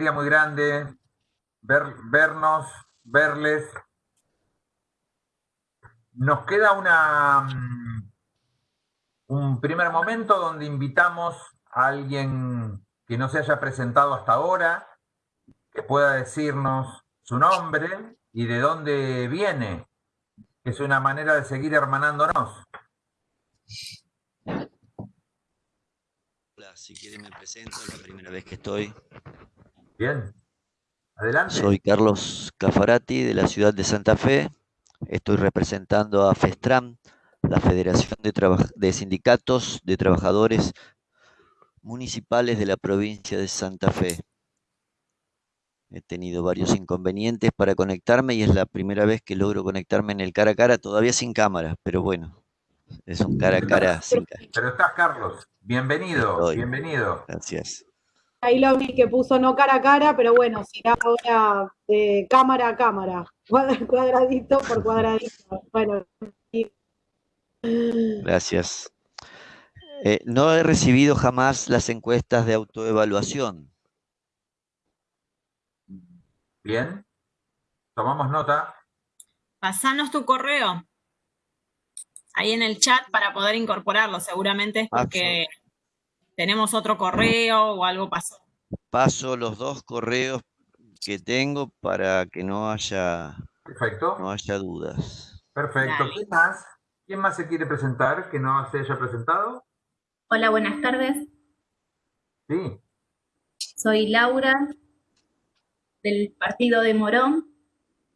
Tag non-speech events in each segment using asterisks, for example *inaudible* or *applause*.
alegría muy grande ver, vernos, verles. Nos queda una, mm, un primer momento donde invitamos a alguien que no se haya presentado hasta ahora, que pueda decirnos su nombre y de dónde viene. Es una manera de seguir hermanándonos. Hola, si quieren me presento, es la primera vez que estoy. Bien, adelante. Soy Carlos Cafarati de la ciudad de Santa Fe. Estoy representando a FESTRAM, la Federación de, de Sindicatos de Trabajadores Municipales de la provincia de Santa Fe. He tenido varios inconvenientes para conectarme y es la primera vez que logro conectarme en el cara a cara, todavía sin cámara, pero bueno, es un cara a cara sin cámara. Pero estás, Carlos. Bienvenido, bienvenido. Gracias. Ahí lo vi que puso no cara a cara, pero bueno, será ahora de cámara a cámara, *laughs* cuadradito por cuadradito. Bueno. Gracias. Eh, no he recibido jamás las encuestas de autoevaluación. Bien. Tomamos nota. Pasanos tu correo ahí en el chat para poder incorporarlo. Seguramente es porque tenemos otro correo o algo pasó. Paso los dos correos que tengo para que no haya, Perfecto. No haya dudas. Perfecto. ¿Quién más? ¿Quién más se quiere presentar que no se haya presentado? Hola, buenas tardes. Sí. Soy Laura, del partido de Morón,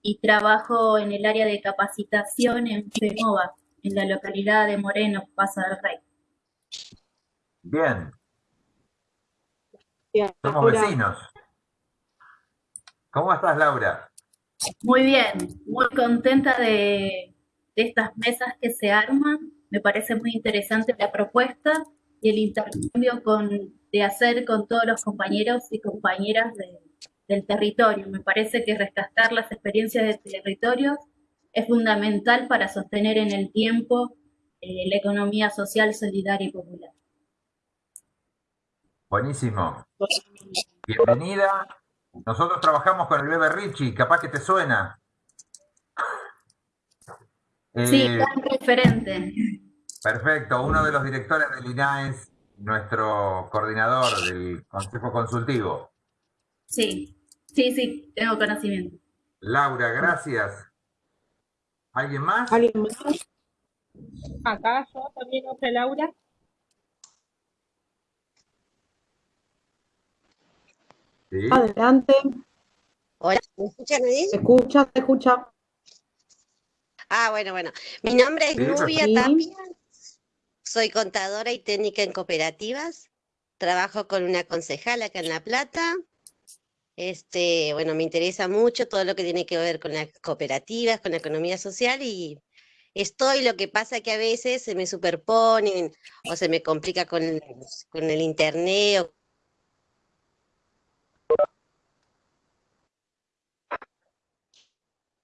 y trabajo en el área de capacitación en FEMOVA en la localidad de Moreno, Paso del Rey. Bien. Somos vecinos. ¿Cómo estás, Laura? Muy bien, muy contenta de, estas mesas que se arman. Me parece muy interesante la propuesta y el intercambio con, de hacer con todos los compañeros y compañeras del territorio. Me parece que rescatar las experiencias de territorios es fundamental para sostener en el tiempo eh, la economía social, solidaria y popular. Buenísimo. Bienvenida. Nosotros trabajamos con el Bebe Richie, capaz que te suena. sí, eh, referente. Perfecto, uno de los directores del INAES, nuestro coordinador del Consejo Consultivo. Sí, sí, sí, tengo conocimiento. Laura, gracias. ¿Alguien más? ¿Alguien más? Acá yo también otra Laura. Sí. Adelante. Hola, ¿me escuchan ahí? Se escucha, se escucha. Ah, bueno, bueno. Mi nombre es Nubia Tapia. Soy contadora y técnica en cooperativas. Trabajo con una concejala acá en La Plata. Este, bueno, me interesa mucho todo lo que tiene que ver con las cooperativas, con la economía social y estoy, lo que pasa que a veces se me superponen o se me complica con, con el internet.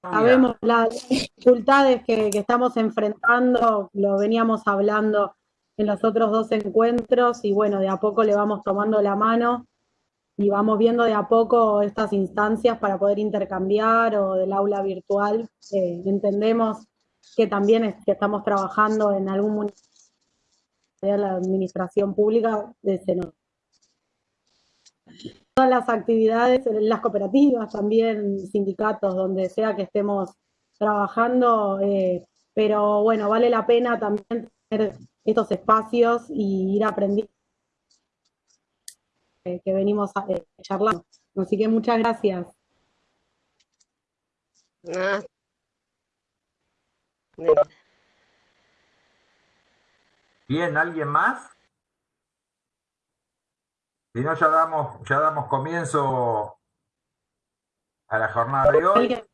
Sabemos las dificultades que, que estamos enfrentando, lo veníamos hablando en los otros dos encuentros y bueno, de a poco le vamos tomando la mano y vamos viendo de a poco estas instancias para poder intercambiar o del aula virtual. entendemos que también estamos trabajando en algún municipio de la administración pública de Seno. Todas las actividades, las cooperativas también, sindicatos, donde sea que estemos trabajando, eh, pero bueno, vale la pena también tener estos espacios y ir aprendiendo que venimos a, eh, charlar. Así que muchas gracias. Ah. Bien, ¿alguien más? Si no, ya damos, ya damos comienzo a la jornada de hoy.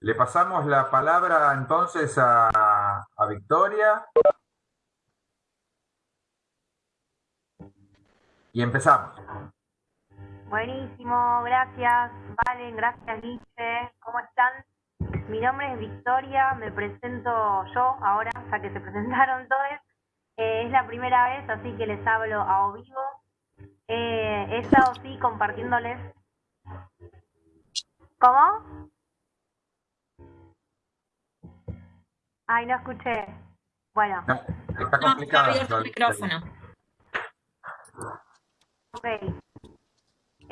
Le pasamos la palabra entonces a, Victoria. Y empezamos. Buenísimo, gracias Valen, gracias Lice, ¿cómo están? Mi nombre es Victoria, me presento yo ahora, ya que se *laughs* presentaron todos. es la primera vez, así que les hablo a o vivo. Eh, he estado sí compartiéndoles. ¿Cómo? Ay, no escuché. Bueno. está complicado. el micrófono. Ok.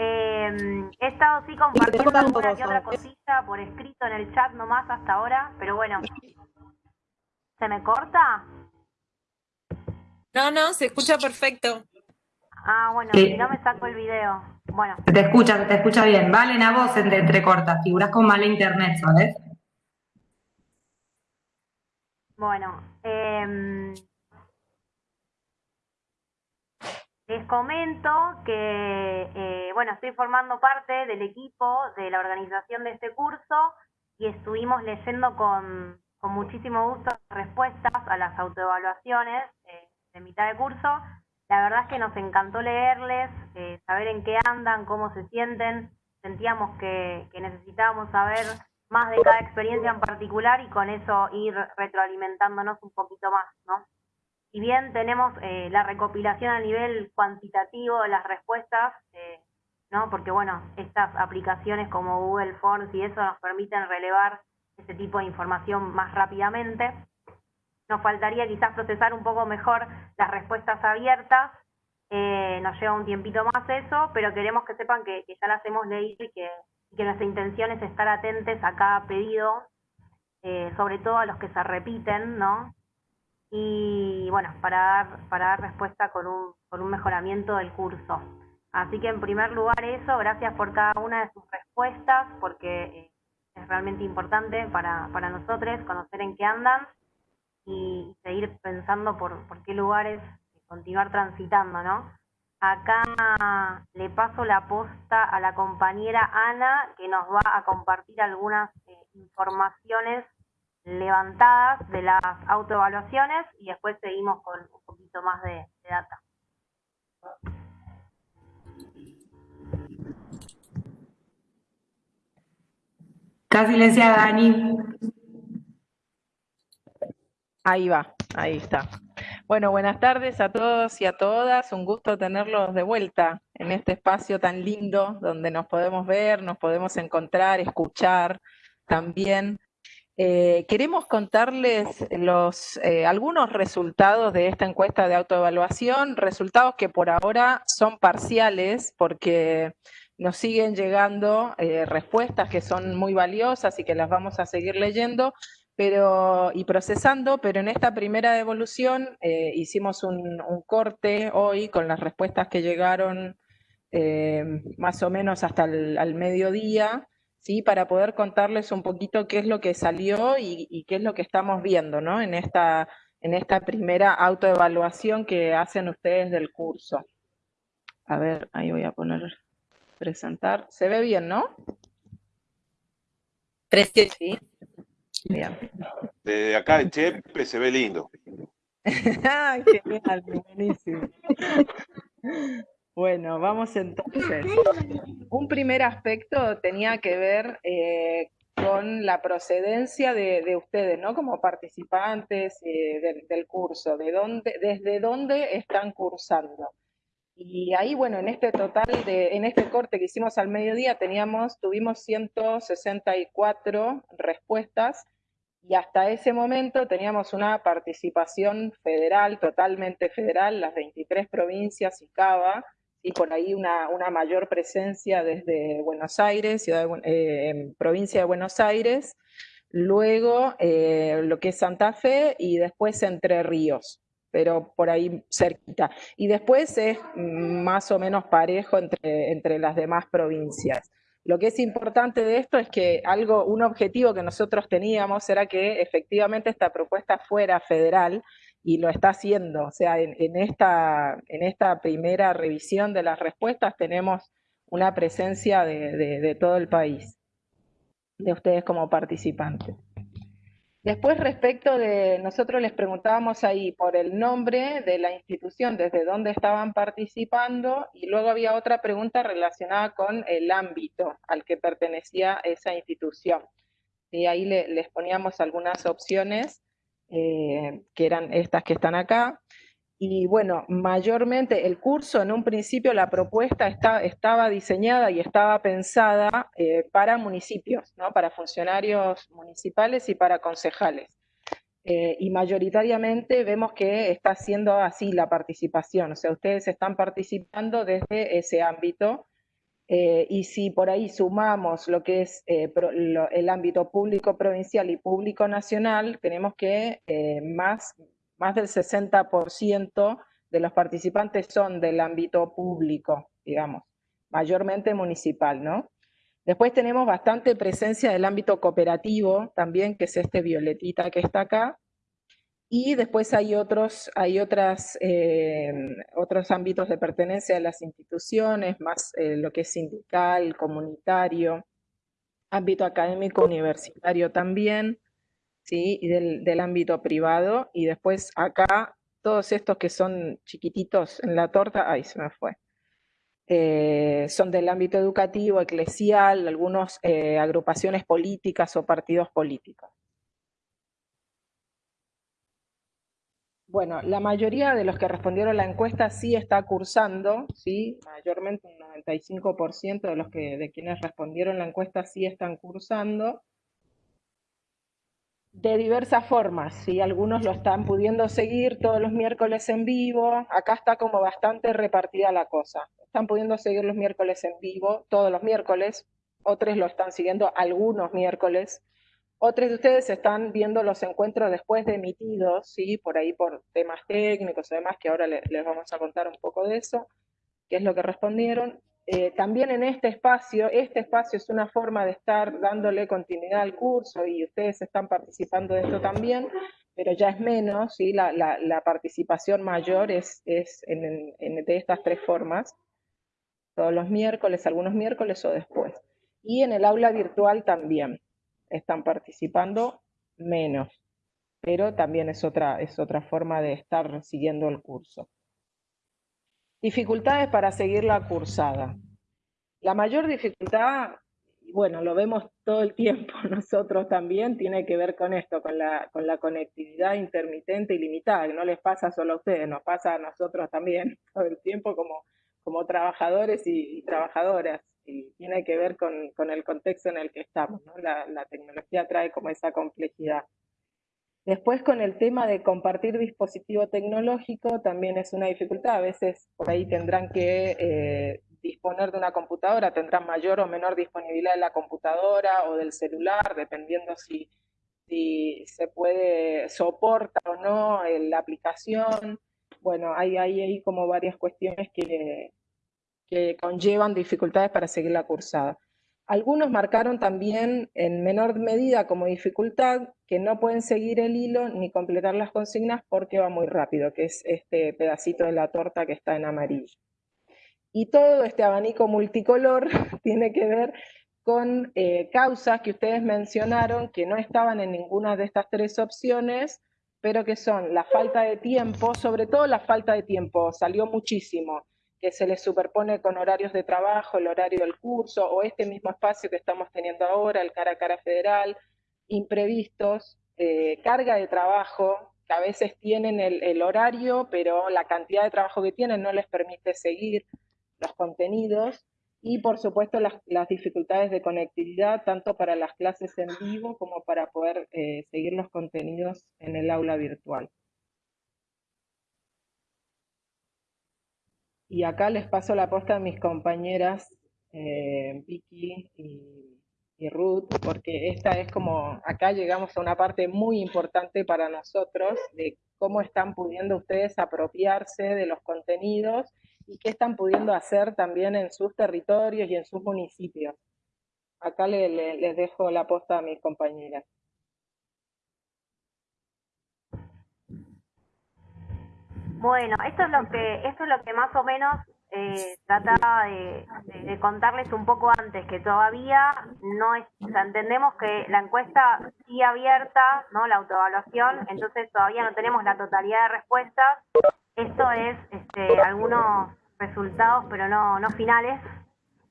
Eh, he estado sí compartiendo alguna que otra cosita por escrito en el chat nomás hasta ahora, pero bueno. *laughs* ¿Se me corta? No, no, se escucha perfecto. Ah, bueno, si no me saco el video. Bueno. te escucha, te escucha bien. Vale, a voz entre entrecorta, figuras con mala internet, ¿sabes? Bueno, eh, les comento que, eh, bueno, estoy formando parte del equipo de la organización de este curso y estuvimos leyendo con, con muchísimo gusto respuestas a las autoevaluaciones eh, de mitad de curso. La verdad es que nos encantó leerles, eh, saber en qué andan, cómo se sienten. Sentíamos que, que necesitábamos saber más de cada experiencia en particular y con eso ir retroalimentándonos un poquito más, ¿no? Si bien tenemos eh, la recopilación a nivel cuantitativo de las respuestas, eh, ¿no? Porque bueno, estas aplicaciones como Google Forms y eso nos permiten relevar ese tipo de información más rápidamente. Nos faltaría quizás procesar un poco mejor las respuestas abiertas, eh, nos lleva un tiempito más eso, pero queremos que sepan que, ya las hemos leído y que, nuestra intención es estar atentos a cada pedido, sobre todo a los que se repiten, ¿no? Y bueno, para dar, para dar respuesta con un, con un mejoramiento del curso. Así que en primer lugar eso, gracias por cada una de sus respuestas, porque eh, es realmente importante para, para nosotros conocer en qué andan y seguir pensando por, por qué lugares continuar transitando, ¿no? Acá le paso la posta a la compañera Ana, que nos va a compartir algunas eh, informaciones levantadas de las autoevaluaciones y después seguimos con un poquito más de, de data. Está silenciada, Dani. Ahí va, ahí está. Bueno, buenas tardes a todos y a todas. Un gusto tenerlos de vuelta en este espacio tan lindo donde nos podemos ver, nos podemos encontrar, escuchar también. Eh, queremos contarles los, eh, algunos resultados de esta encuesta de autoevaluación, resultados que por ahora son parciales porque nos siguen llegando eh, respuestas que son muy valiosas y que las vamos a seguir leyendo pero, y procesando, pero en esta primera devolución hicimos un, corte hoy con las respuestas que llegaron eh, más o menos hasta el mediodía, ¿sí? para poder contarles un poquito qué es lo que salió y, qué es lo que estamos viendo ¿no? en, esta, en esta primera autoevaluación que hacen ustedes del curso. A ver, ahí voy a poner presentar. ¿Se ve bien, no? Precioso. Sí. Bien. Desde acá en Chepe se ve lindo. *laughs* Ay, genial, buenísimo. Bueno, vamos entonces. Un primer aspecto tenía que ver eh, con la procedencia de, ustedes, ¿no? Como participantes eh, del, curso, de dónde, desde dónde están cursando. Y ahí, bueno, en este total, de, en este corte que hicimos al mediodía, teníamos, tuvimos 164 respuestas y hasta ese momento teníamos una participación federal, totalmente federal, las 23 provincias y Cava, y por ahí una, una mayor presencia desde Buenos Aires, ciudad eh, provincia de Buenos Aires, luego eh, lo que es Santa Fe y después Entre Ríos pero por ahí cerquita. Y después es más o menos parejo entre, entre las demás provincias. Lo que es importante de esto es que algo, un objetivo que nosotros teníamos era que efectivamente esta propuesta fuera federal y lo está haciendo. O sea, en, esta, en esta primera revisión de las respuestas tenemos una presencia de todo el país, de ustedes como participantes. Después, respecto de, nosotros les preguntábamos ahí por el nombre de la institución, desde dónde estaban participando, y luego había otra pregunta relacionada con el ámbito al que pertenecía esa institución. Y ahí les poníamos algunas opciones, eh, que eran estas que están acá, Y bueno, mayormente el curso, en un principio la propuesta estaba diseñada y estaba pensada eh, para municipios, ¿no? para funcionarios municipales y para concejales. Eh, y mayoritariamente vemos que está siendo así la participación, o sea, ustedes están participando desde ese ámbito. Eh, y si por ahí sumamos lo que es el ámbito público provincial y público nacional, tenemos que más más del 60% de los participantes son del ámbito público, digamos, mayormente municipal, ¿no? Después tenemos bastante presencia del ámbito cooperativo también, que es este violetita que está acá. Y después hay otros, hay otras, eh, otros ámbitos de pertenencia de las instituciones, más eh, lo que es sindical, comunitario, ámbito académico universitario también. ¿sí? y del, ámbito privado, y después acá todos estos que son chiquititos en la torta, ay, se me fue, eh, son del ámbito educativo, eclesial, algunas agrupaciones políticas o partidos políticos. Bueno, la mayoría de los que respondieron la encuesta sí está cursando, ¿sí? mayormente un 95% de los que, de quienes respondieron la encuesta sí están cursando de diversas formas, ¿sí? algunos lo están pudiendo seguir todos los miércoles en vivo, acá está como bastante repartida la cosa, están pudiendo seguir los miércoles en vivo, todos los miércoles, otros lo están siguiendo algunos miércoles, otros de ustedes están viendo los encuentros después de emitidos, ¿sí? por ahí por temas técnicos y demás, que ahora les vamos a contar un poco de eso, qué es lo que respondieron, eh, también en este espacio, este espacio es una forma de estar dándole continuidad al curso y ustedes están participando de esto también, pero ya es menos, ¿sí? la, participación mayor es, es en, de estas tres formas, todos los miércoles, algunos miércoles o después. Y en el aula virtual también están participando menos, pero también es otra, es otra forma de estar siguiendo el curso. Dificultades para seguir la cursada. La mayor dificultad, bueno, lo vemos todo el tiempo *laughs* nosotros también, tiene que ver con esto, con la, con la conectividad intermitente y limitada, que no les pasa solo a ustedes, nos pasa a nosotros también *laughs* todo el tiempo como, como trabajadores y, trabajadoras, y tiene que ver con, el contexto en el que estamos, la, la tecnología trae como esa complejidad. Después con el tema de compartir dispositivo tecnológico también es una dificultad. A veces por ahí tendrán que eh, disponer de una computadora, tendrán mayor o menor disponibilidad de la computadora o del celular, dependiendo si, si se puede, soporta o no eh, la aplicación. Bueno, hay, hay como varias cuestiones que, que conllevan dificultades para seguir la cursada. Algunos marcaron también en menor medida como dificultad que no pueden seguir el hilo ni completar las consignas porque va muy rápido, que es este pedacito de la torta que está en amarillo. Y todo este abanico multicolor *laughs* tiene que ver con eh, causas que ustedes mencionaron que no estaban en ninguna de estas tres opciones, pero que son la falta de tiempo, sobre todo la falta de tiempo, salió muchísimo que se les superpone con horarios de trabajo, el horario del curso, o este mismo espacio que estamos teniendo ahora, el cara a cara federal, imprevistos, eh, carga de trabajo, que a veces tienen el, horario, pero la cantidad de trabajo que tienen no les permite seguir los contenidos, y por supuesto las, dificultades de conectividad, tanto para las clases en vivo como para poder eh, seguir los contenidos en el aula virtual. Y acá les paso la posta a mis compañeras eh, Vicky y, Ruth, porque esta es como, acá llegamos a una parte muy importante para nosotros de cómo están pudiendo ustedes apropiarse de los contenidos y qué están pudiendo hacer también en sus territorios y en sus municipios. Acá les dejo la posta a mis compañeras. Bueno, esto es lo que, esto es lo que más o menos eh, trataba de, contarles un poco antes, que todavía no es, o sea, entendemos que la encuesta sigue abierta, ¿no? La autoevaluación, entonces todavía no tenemos la totalidad de respuestas. Esto es este, algunos resultados, pero no, no finales.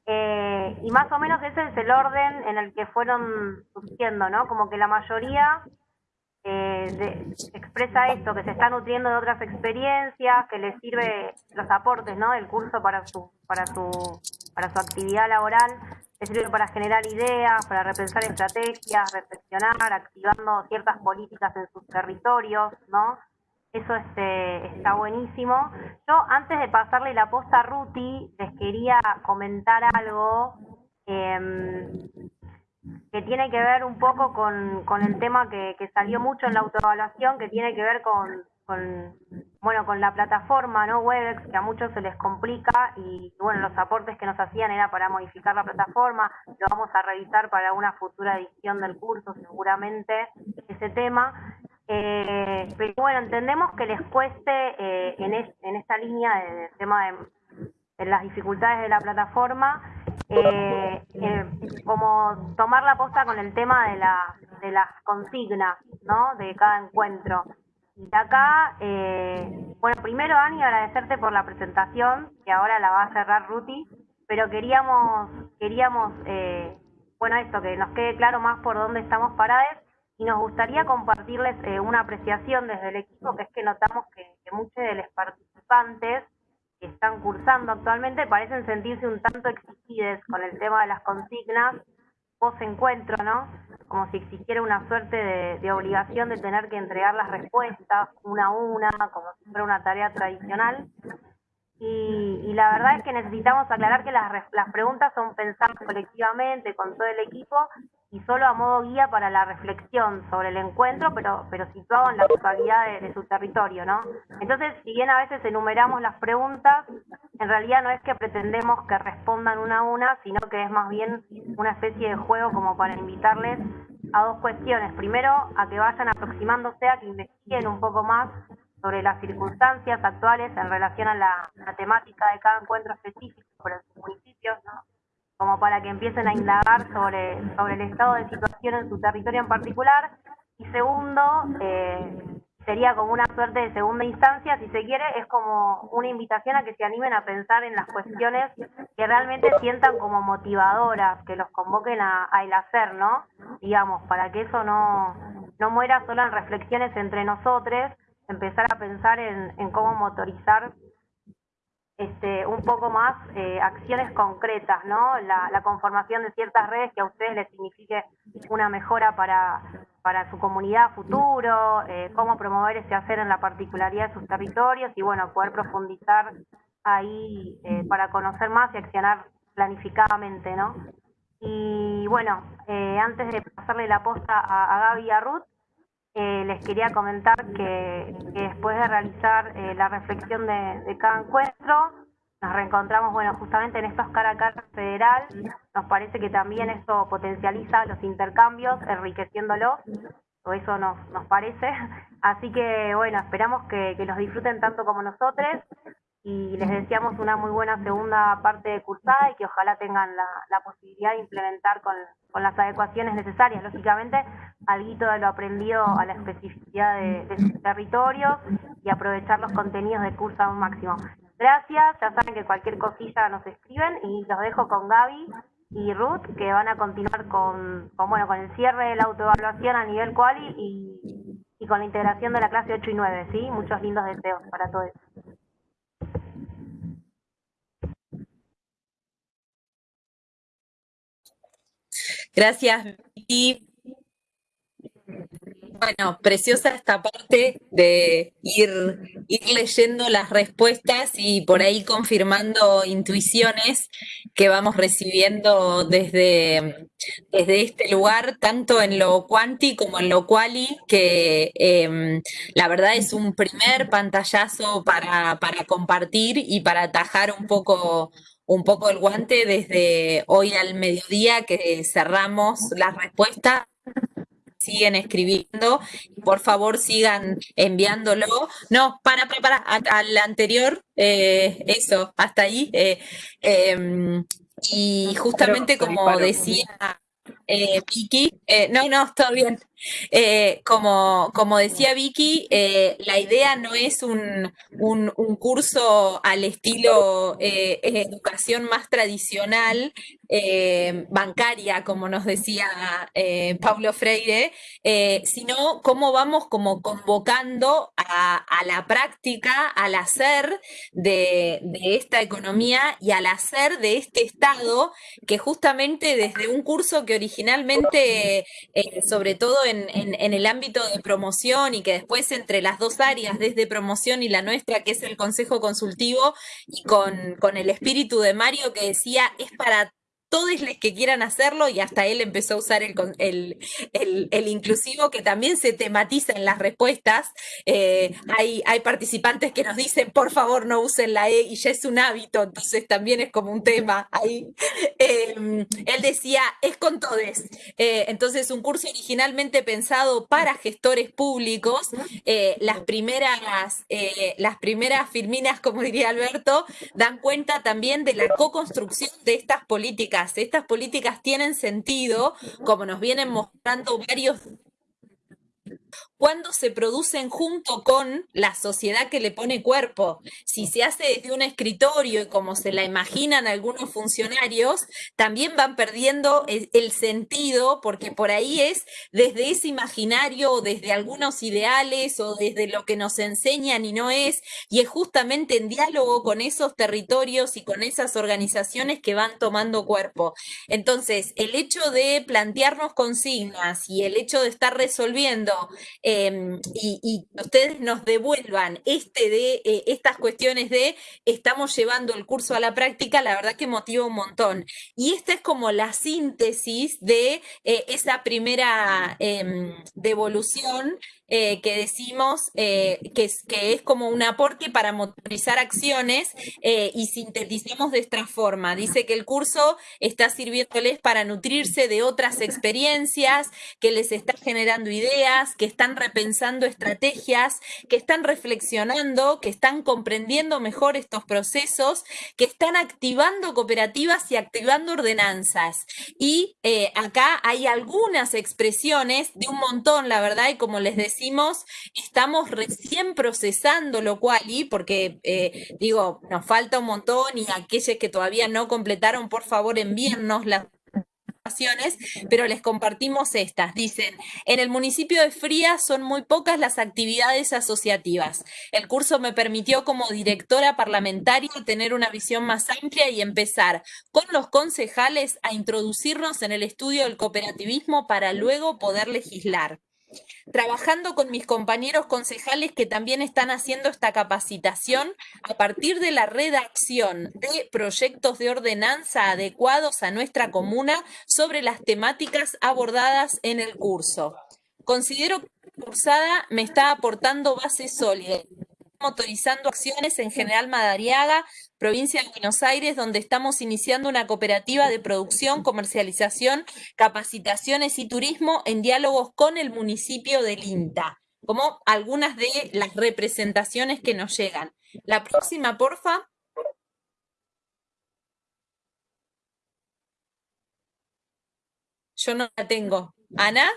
Eh, y más o menos ese es el orden en el que fueron surgiendo, ¿no? Como que la mayoría eh, expresa esto, que se está nutriendo de otras experiencias, que le sirve los aportes ¿no? del curso para su, para su, para su actividad laboral, le sirve para generar ideas, para repensar estrategias, reflexionar, activando ciertas políticas en sus territorios, ¿no? Eso este, está buenísimo. Yo, antes de pasarle la posta a Ruti, les quería comentar algo eh, que tiene que ver un poco con, con el tema que, que, salió mucho en la autoevaluación, que tiene que ver con, bueno, con la plataforma, ¿no? Webex, que a muchos se les complica y, bueno, los aportes que nos hacían era para modificar la plataforma, lo vamos a revisar para una futura edición del curso, seguramente, ese tema. Eh, pero bueno, entendemos que les cueste eh, en, en esta línea del tema de, de las dificultades de la plataforma, eh, eh, como tomar la posta con el tema de, la, de las consignas, ¿no? De cada encuentro. Y acá, eh, bueno, primero Ani, agradecerte por la presentación, que ahora la va a cerrar Ruti, pero queríamos, queríamos eh, bueno, esto, que nos quede claro más por dónde estamos parados y nos gustaría compartirles eh, una apreciación desde el equipo, que es que notamos que, que muchos de los participantes que están cursando actualmente parecen sentirse un tanto exigidos con el tema de las consignas post-encuentro, ¿no? Como si existiera una suerte de, obligación de tener que entregar las respuestas una a una, como si fuera una tarea tradicional. Y, la verdad es que necesitamos aclarar que las preguntas son pensadas colectivamente con todo el equipo y solo a modo guía para la reflexión sobre el encuentro, pero, pero situado en la actualidad de, su territorio, ¿no? Entonces, si bien a veces enumeramos las preguntas, en realidad no es que pretendemos que respondan una a una, sino que es más bien una especie de juego como para invitarles a dos cuestiones. Primero, a que vayan aproximándose, a que investiguen un poco más sobre las circunstancias actuales en relación a la, temática de cada encuentro específico por los municipios, ¿no? Como para que empiecen a indagar sobre, sobre el estado de situación en su territorio en particular. Y segundo, eh, sería como una suerte de segunda instancia, si se quiere, es como una invitación a que se animen a pensar en las cuestiones que realmente sientan como motivadoras, que los convoquen a, el hacer, ¿no? Digamos, para que eso no, no muera solo en reflexiones entre nosotros, empezar a pensar en, en cómo motorizar este, un poco más eh, acciones concretas, ¿no? La, conformación de ciertas redes que a ustedes les signifique una mejora para, para su comunidad futuro, eh, cómo promover ese hacer en la particularidad de sus territorios y, bueno, poder profundizar ahí eh, para conocer más y accionar planificadamente, ¿no? Y bueno, antes de pasarle la posta a, a Gaby y a Ruth, eh, les quería comentar que, después de realizar eh, la reflexión de, cada encuentro, nos reencontramos, bueno, justamente en estos cara a cara federal, nos parece que también eso potencializa los intercambios, enriqueciéndolos, o eso nos, nos parece. *laughs* Así que, bueno, esperamos que, que los disfruten tanto como nosotros y les deseamos una muy buena segunda parte de cursada y que ojalá tengan la, la posibilidad de implementar con, con, las adecuaciones necesarias, lógicamente, algo de lo aprendido a la especificidad de, sus territorios y aprovechar los contenidos de curso a un máximo. Gracias, ya saben que cualquier cosilla nos escriben y los dejo con Gaby y Ruth que van a continuar con, con, bueno, con el cierre de la autoevaluación a nivel quali y, y con la integración de la clase 8 y 9, ¿sí? Muchos lindos deseos para todos. Gracias, Vicky. Bueno, preciosa esta parte de ir, leyendo las respuestas y por ahí confirmando intuiciones que vamos recibiendo desde, desde este lugar, tanto en lo cuanti como en lo quali, que eh, la verdad es un primer pantallazo para, para compartir y para atajar un poco un poco el guante desde hoy al mediodía que cerramos la respuesta. Siguen escribiendo, por favor sigan enviándolo. No, para, para, al anterior, eh, eso, hasta ahí. Eh, em, y justamente como decía eh, Vicky, no, no, todo bien. Eh, como, como decía Vicky, eh, la idea no es un, un, curso al estilo eh, educación más tradicional, bancaria, como nos decía Pablo Freire, sino cómo vamos como convocando a, la práctica, al hacer de, de esta economía y al hacer de este Estado, que justamente desde un curso que originalmente, sobre todo en en, el ámbito de promoción y que después entre las dos áreas, desde promoción y la nuestra, que es el Consejo Consultivo, y con, con el espíritu de Mario que decía, es para todos los que quieran hacerlo y hasta él empezó a usar el, el, inclusivo que también se tematiza en las respuestas. Eh, hay, hay participantes que nos dicen, por favor, no usen la E y ya es un hábito, entonces también es como un tema ahí. Em, él decía, es con todes. Eh, entonces, un curso originalmente pensado para gestores públicos, eh, las, primeras, las primeras firminas, como diría Alberto, dan cuenta también de la co-construcción de estas políticas estas políticas tienen sentido, como nos vienen mostrando varios cuando se producen junto con la sociedad que le pone cuerpo. Si se hace desde un escritorio y como se la imaginan algunos funcionarios, también van perdiendo el, sentido porque por ahí es desde ese imaginario o desde algunos ideales o desde lo que nos enseñan y no es, y es justamente en diálogo con esos territorios y con esas organizaciones que van tomando cuerpo. Entonces, el hecho de plantearnos consignas y el hecho de estar resolviendo Em, y, ustedes nos devuelvan este de eh, estas cuestiones de estamos llevando el curso a la práctica, la verdad que motiva un montón. Y esta es como la síntesis de eh, esa primera em, devolución eh, que decimos eh, que, es, que es como un aporte para motorizar acciones eh, y sintetizamos de esta forma. Dice que el curso está sirviéndoles para nutrirse de otras experiencias, que les está generando ideas, que están repensando estrategias, que están reflexionando, que están comprendiendo mejor estos procesos, que están activando cooperativas y activando ordenanzas. Y acá hay algunas expresiones de un montón, la verdad, y como les decía, estamos recién procesando lo cual, y porque eh, digo, nos falta un montón y aquellos que todavía no completaron, por favor envíennos las pero les compartimos estas. Dicen, en el municipio de Frías son muy pocas las actividades asociativas. El curso me permitió como directora parlamentaria tener una visión más amplia y empezar con los concejales a introducirnos en el estudio del cooperativismo para luego poder legislar trabajando con mis compañeros concejales que también están haciendo esta capacitación a partir de la redacción de proyectos de ordenanza adecuados a nuestra comuna sobre las temáticas abordadas en el curso. Considero que la cursada me está aportando bases sólidas motorizando acciones en General Madariaga, provincia de Buenos Aires, donde estamos iniciando una cooperativa de producción, comercialización, capacitaciones y turismo en diálogos con el municipio de Linta, como algunas de las representaciones que nos llegan. La próxima, porfa. Yo no la tengo. Ana.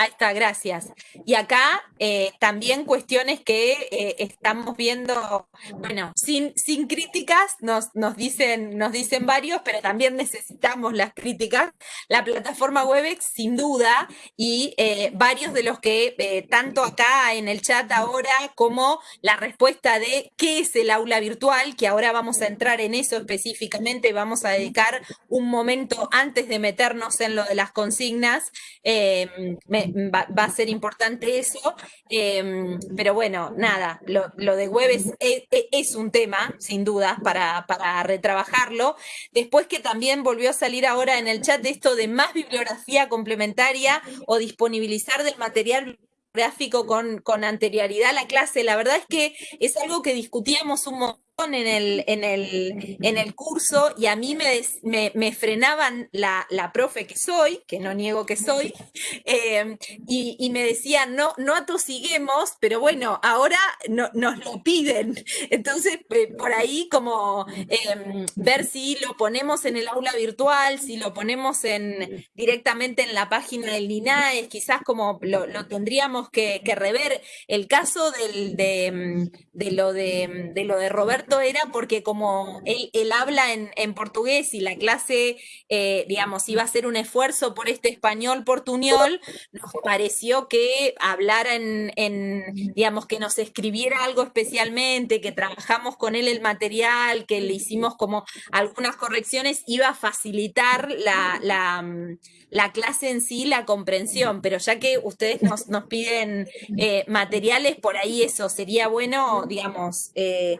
Ahí está, gracias. Y acá eh, también cuestiones que eh, estamos viendo, bueno, sin, sin críticas, nos, nos, dicen, nos dicen varios, pero también necesitamos las críticas. La plataforma Webex, sin duda, y eh, varios de los que, tanto acá en el chat ahora, como la respuesta de qué es el aula virtual, que ahora vamos a entrar en eso específicamente, vamos a dedicar un momento antes de meternos en lo de las consignas. Me, va, a ser importante eso, em, pero bueno, nada, lo, de web es, un tema, sin duda, para, para retrabajarlo. Después que también volvió a salir ahora en el chat de esto de más bibliografía complementaria o disponibilizar del material gráfico con, con anterioridad a la clase, la verdad es que es algo que discutíamos un en el, en el, en el curso y a mí me, me, frenaban la, la, profe que soy, que no niego que soy, em, y, y, me decían, no, no atosiguemos, pero bueno, ahora no, nos lo piden. *laughs* Entonces, por ahí como em, ver si lo ponemos en el aula virtual, si lo ponemos en, directamente en la página del INAES, quizás como lo, lo tendríamos que, que, rever. El caso del, de, em, de, lo de, de lo de Roberto era porque como él, habla en, portugués y la clase, eh, digamos, iba a hacer un esfuerzo por este español portuñol, nos pareció que hablara en, digamos, que nos escribiera algo especialmente, que trabajamos con él el material, que le hicimos como algunas correcciones, iba a facilitar la, la, la clase en sí, la comprensión, pero ya que ustedes nos, nos piden eh, materiales, por ahí eso sería bueno, digamos, eh,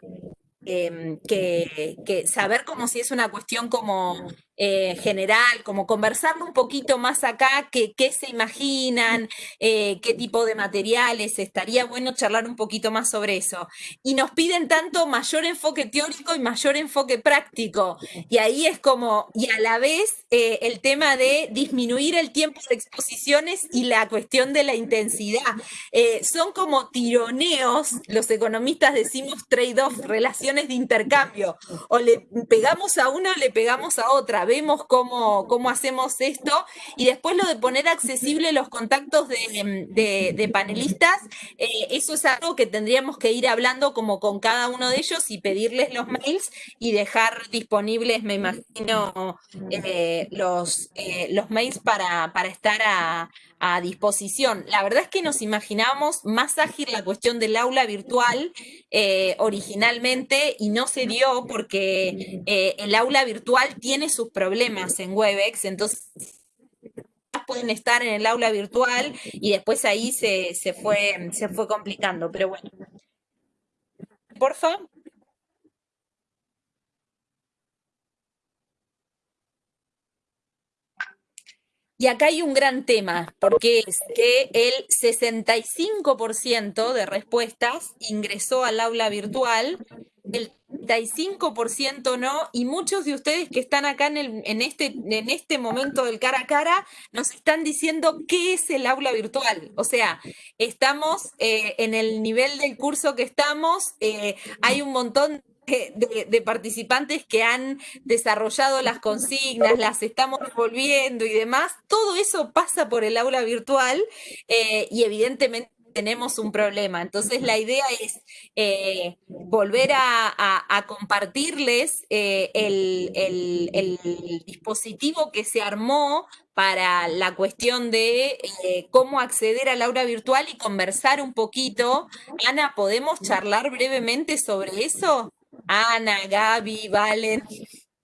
Em, que, que, saber como si es una cuestión como eh, general, como conversarlo un poquito más acá, qué se imaginan, eh, qué tipo de materiales, estaría bueno charlar un poquito más sobre eso. Y nos piden tanto mayor enfoque teórico y mayor enfoque práctico. Y ahí es como, y a la vez eh, el tema de disminuir el tiempo de exposiciones y la cuestión de la intensidad. son como tironeos, los economistas decimos trade-off, relaciones de intercambio. O le pegamos a una o le pegamos a otra vemos cómo, cómo hacemos esto. Y después lo de poner accesible los contactos de, panelistas, eh, eso es algo que tendríamos que ir hablando como con cada uno de ellos y pedirles los mails y dejar disponibles, me imagino, eh, los, eh, los mails para, para estar a, a disposición. La verdad es que nos imaginábamos más ágil la cuestión del aula virtual eh, originalmente y no se dio porque eh, el aula virtual tiene sus problemas en Webex, entonces pueden estar en el aula virtual y después ahí se, se, fue, se fue complicando, pero bueno. Porfa. Y acá hay un gran tema, porque es que el 65% de respuestas ingresó al aula virtual, el 35% no, y muchos de ustedes que están acá en, el, en, este, en este momento del cara a cara nos están diciendo qué es el aula virtual. O sea, estamos eh, en el nivel del curso que estamos, eh, hay un montón de, participantes que han desarrollado las consignas, las estamos volviendo y demás, todo eso pasa por el aula virtual eh, y evidentemente tenemos un problema. Entonces la idea es eh, volver a, compartirles eh, el, el, dispositivo que se armó para la cuestión de cómo acceder al aula virtual y conversar un poquito. Ana, ¿podemos charlar brevemente sobre eso? Ana, Gaby, Valen,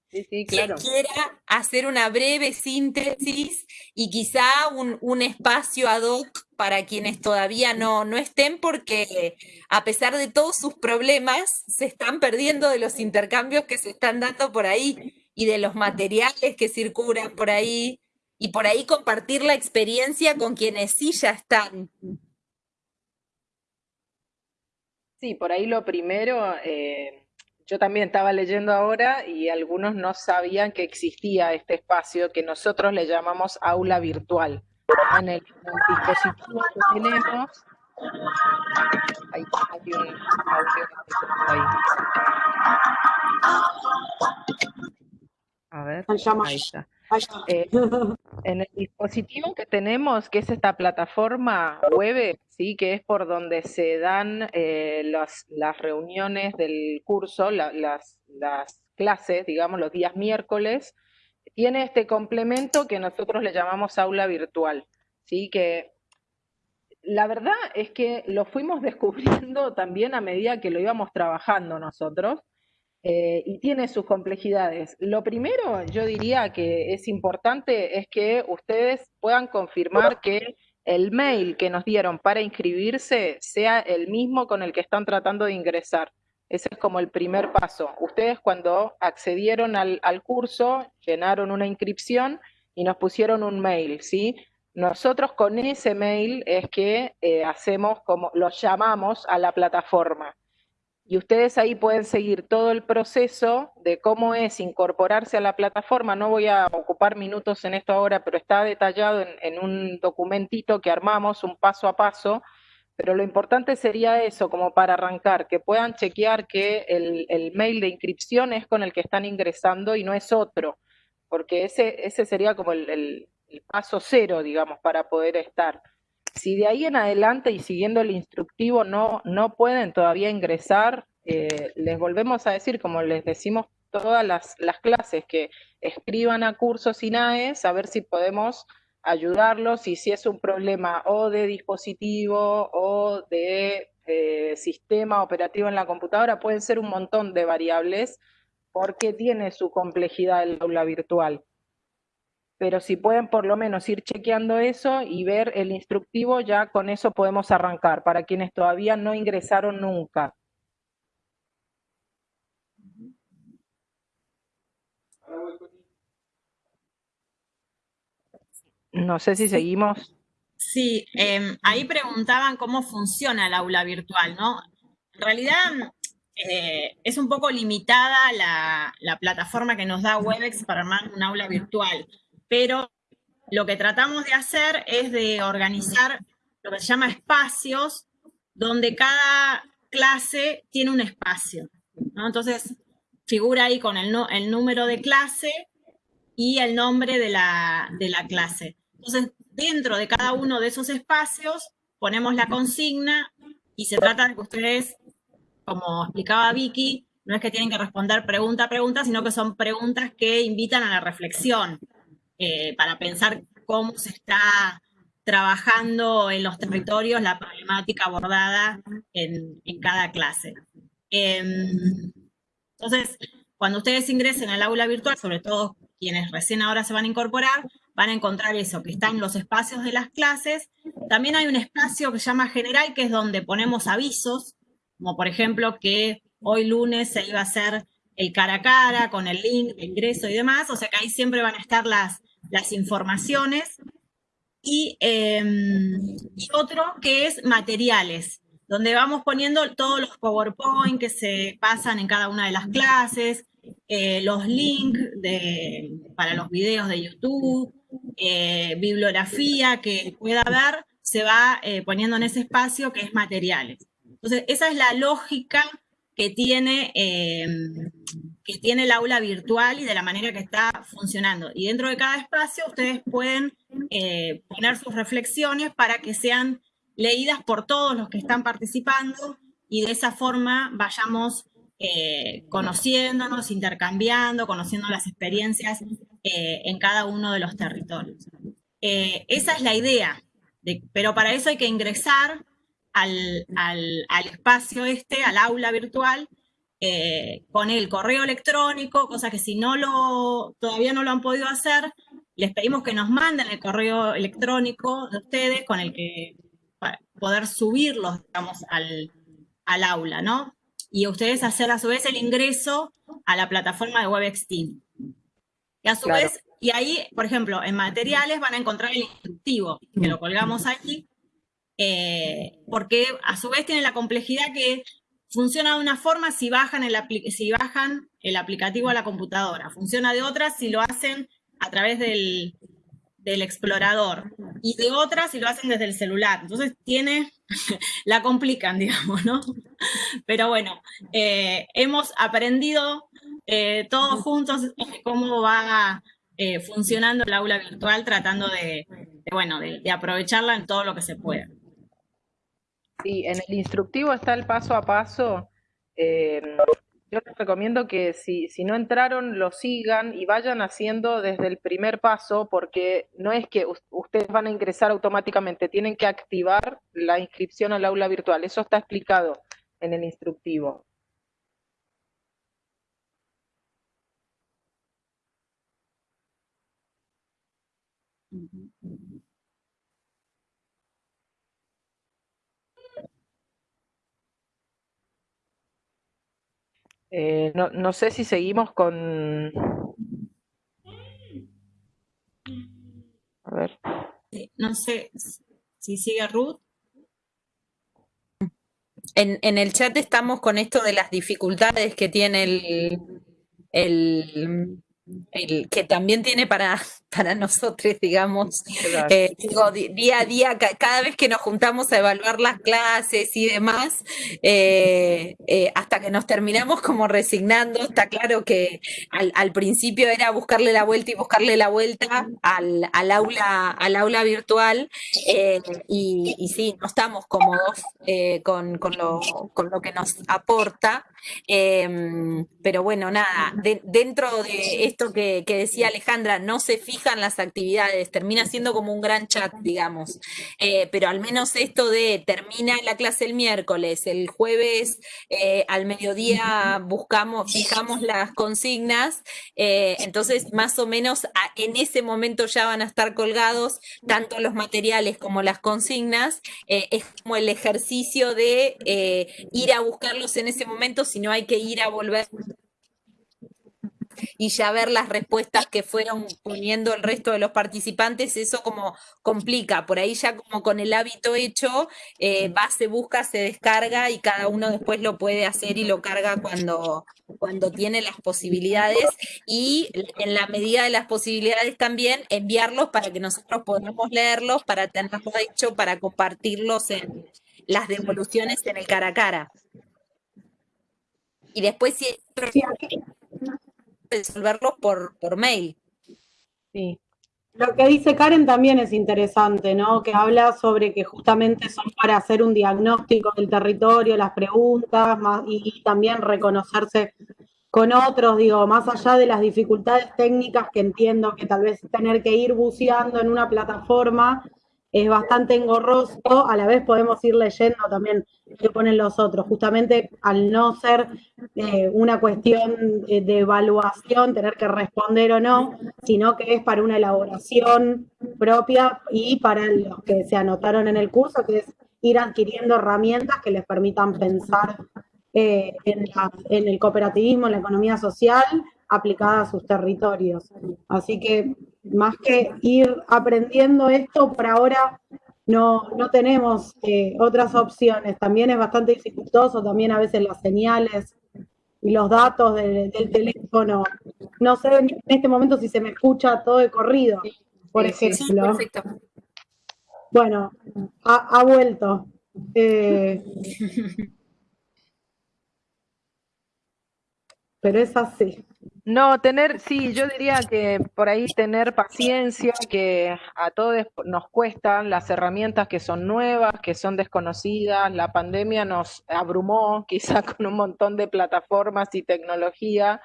que quiera hacer una breve síntesis y quizá un, espacio ad hoc para quienes todavía no, no estén, porque a pesar de todos sus problemas, se están perdiendo de los intercambios que se están dando por ahí y de los materiales que circulan por ahí, y por ahí compartir la experiencia con quienes sí ya están. Sí, por ahí lo primero, eh, yo también estaba leyendo ahora y algunos no sabían que existía este espacio que nosotros le llamamos aula virtual. En el, dispositivo que tenemos, hay, hay un audio ahí. A ver, ahí está. Eh, en el dispositivo que tenemos, que es esta plataforma web, ¿sí? que es por donde se dan eh, las, las, reuniones del curso, las, las clases, digamos, los días miércoles, tiene este complemento que nosotros le llamamos aula virtual, ¿sí? que la verdad es que lo fuimos *laughs* descubriendo también a medida que lo íbamos trabajando nosotros, eh, y tiene sus complejidades. Lo primero, yo diría que es importante, es que ustedes puedan confirmar que el mail que nos dieron para inscribirse sea el mismo con el que están tratando de ingresar. Ese es como el primer paso. Ustedes cuando accedieron al, curso, llenaron una inscripción y nos pusieron un mail, ¿sí? Nosotros con ese mail es que eh, hacemos como, los llamamos a la plataforma. Y ustedes ahí pueden seguir todo el proceso de cómo es incorporarse a la plataforma. No voy a ocupar minutos en esto ahora, pero está detallado en, un documentito que armamos, un paso a paso. Pero lo importante sería eso, como para arrancar, que puedan chequear que el, mail de inscripción es con el que están ingresando y no es otro, porque ese, ese sería como el paso cero, digamos, para poder estar. Si de ahí en adelante y siguiendo el instructivo no, no pueden todavía ingresar, eh, les volvemos a decir, como les decimos todas las, clases, que escriban a cursos INAES a ver si podemos ayudarlos y si es un problema o de dispositivo o de eh, sistema operativo en la computadora, pueden ser un montón de variables porque tiene su complejidad el aula virtual pero si pueden por lo menos ir chequeando eso y ver el instructivo, ya con eso podemos arrancar, para quienes todavía no ingresaron nunca. No sé si seguimos. Sí, em, ahí preguntaban cómo funciona el aula virtual, ¿no? En realidad eh, es un poco limitada la, la plataforma que nos da Webex para armar un aula virtual pero lo que tratamos de hacer es de organizar lo que se llama espacios, donde cada clase tiene un espacio. Entonces, figura ahí con el, número de clase y el nombre de la, de la clase. Entonces, dentro de cada uno de esos espacios ponemos la consigna y se trata de que ustedes, como explicaba Vicky, no es que tienen que responder pregunta a pregunta, sino que son preguntas que invitan a la reflexión. Eh, para pensar cómo se está trabajando en los territorios la problemática abordada en, cada clase. Em, entonces, cuando ustedes ingresen al aula virtual, sobre todo quienes recién ahora se van a incorporar, van a encontrar eso, que está en los espacios de las clases. También hay un espacio que se llama general, que es donde ponemos avisos, como por ejemplo que hoy lunes se iba a hacer el cara a cara con el link de ingreso y demás, o sea que ahí siempre van a estar las, las informaciones, y, otro que es materiales, donde vamos poniendo todos los PowerPoint que se pasan en cada una de las clases, eh, los links para los videos de YouTube, eh, bibliografía que pueda haber, se va eh, poniendo en ese espacio que es materiales. Entonces, esa es la lógica que tiene em, que tiene el aula virtual y de la manera que está funcionando. Y dentro de cada espacio ustedes pueden eh, poner sus reflexiones para que sean leídas por todos los que están participando y de esa forma vayamos eh, conociéndonos, intercambiando, conociendo las experiencias eh, en cada uno de los territorios. esa es la idea, pero para eso hay que ingresar al, al espacio este, al aula virtual, eh, con el correo electrónico, cosa que si no lo, todavía no lo han podido hacer, les pedimos que nos manden el correo electrónico de ustedes con el que para poder subirlos, digamos, al, aula, ¿no? Y ustedes hacer a su vez el ingreso a la plataforma de WebEx Team. Y a su vez, y ahí, por ejemplo, en materiales van a encontrar el instructivo, que lo colgamos aquí, eh, porque a su vez tiene la complejidad que Funciona de una forma si bajan, el si bajan el aplicativo a la computadora. Funciona de otra si lo hacen a través del, explorador. Y de otra si lo hacen desde el celular. Entonces tiene, *laughs* la complican, *laughs* digamos, ¿no? Pero bueno, eh, hemos aprendido eh, todos juntos cómo va funcionando el aula virtual, tratando de, bueno, de aprovecharla en todo lo que se pueda. Sí, en el instructivo está el paso a paso. Eh, yo les recomiendo que si, si no entraron, lo sigan y vayan haciendo desde el primer paso, porque no es que ustedes van a ingresar automáticamente, tienen que activar la inscripción al aula virtual. Eso está explicado en el instructivo. Eh, no, no, sé si seguimos con... A ver. No sé si sigue Ruth. en, en, el chat estamos con esto de las dificultades que tiene el, el el que también tiene para, para nosotros, *laughs* digamos, eh, digo, día a día, cada vez que nos juntamos a evaluar las clases y demás, eh, eh, hasta que nos terminamos como resignando, está claro que al, principio era buscarle la vuelta y buscarle la vuelta al, al aula, al aula virtual, y, y, sí, no estamos cómodos con, con, lo, con lo que nos aporta, pero bueno, nada, dentro de esto que, decía Alejandra, no se las actividades, termina siendo como un gran chat, digamos. Eh, pero al menos esto de termina la clase el miércoles, el jueves eh, al mediodía buscamos, fijamos las consignas, eh, entonces más o menos en ese momento ya van a estar colgados tanto los materiales como las consignas. es como el ejercicio de ir a buscarlos en ese momento, si no hay que ir a volver y ya ver las respuestas que fueron poniendo el resto de los participantes, eso como complica. Por ahí ya como con el hábito hecho, eh, va, se busca, se descarga y cada uno después lo puede hacer y lo carga cuando, cuando tiene las posibilidades y en la medida de las posibilidades también enviarlos para que nosotros podamos leerlos, para tenerlos hecho, para compartirlos en las devoluciones en el cara a cara. Y después si resolverlo por, por mail. Sí. Lo que dice Karen también es interesante, ¿no? Que habla sobre que justamente son para hacer un diagnóstico del territorio, las preguntas, más, y, también reconocerse con otros, digo, más allá de las dificultades técnicas que entiendo que tal vez tener que ir buceando en una plataforma es bastante engorroso, a la vez podemos ir leyendo también qué ponen los otros, justamente al no ser eh, una cuestión de, evaluación, tener que responder o no, sino que es para una elaboración propia y para los que se anotaron en el curso, que es ir adquiriendo herramientas que les permitan pensar eh, en el cooperativismo, en la economía social, aplicada a sus territorios. Así que más que ir aprendiendo esto, por ahora no, no tenemos eh, otras opciones. También es bastante dificultoso, también a veces las señales y los datos del teléfono. No sé en este momento si se me escucha todo de corrido, por ejemplo. Bueno, ha, vuelto. Eh, *laughs* pero es así. No, tener, sí, yo diría que por ahí tener paciencia, que a todos nos cuestan las herramientas que son nuevas, que son desconocidas. La pandemia nos abrumó *laughs* quizá con un montón de plataformas y tecnología,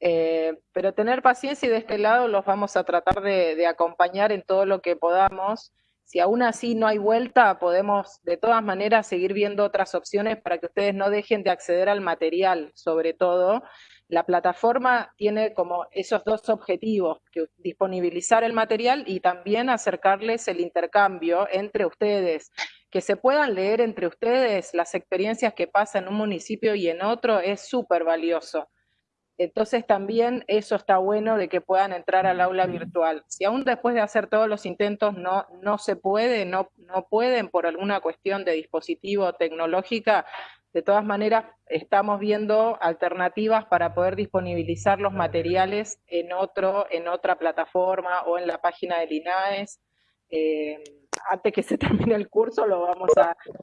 eh, pero tener paciencia y de este lado los vamos a tratar de, de acompañar en todo lo que podamos. Si aún así no hay vuelta, podemos de todas maneras seguir viendo otras opciones para que ustedes no dejen de acceder al material, sobre todo la plataforma tiene como esos dos objetivos, que disponibilizar el material y también acercarles el intercambio entre ustedes. Que se puedan leer entre ustedes las experiencias que pasan en un municipio y en otro es súper valioso. Entonces también eso está bueno de que puedan entrar al aula virtual. Si aún después de hacer todos los intentos no, no se puede, no, no pueden por alguna cuestión de dispositivo tecnológica, de todas maneras, estamos viendo alternativas para poder disponibilizar los materiales en, otro, en otra plataforma o en la página del INAES. Eh, antes que se *laughs* termine el curso lo vamos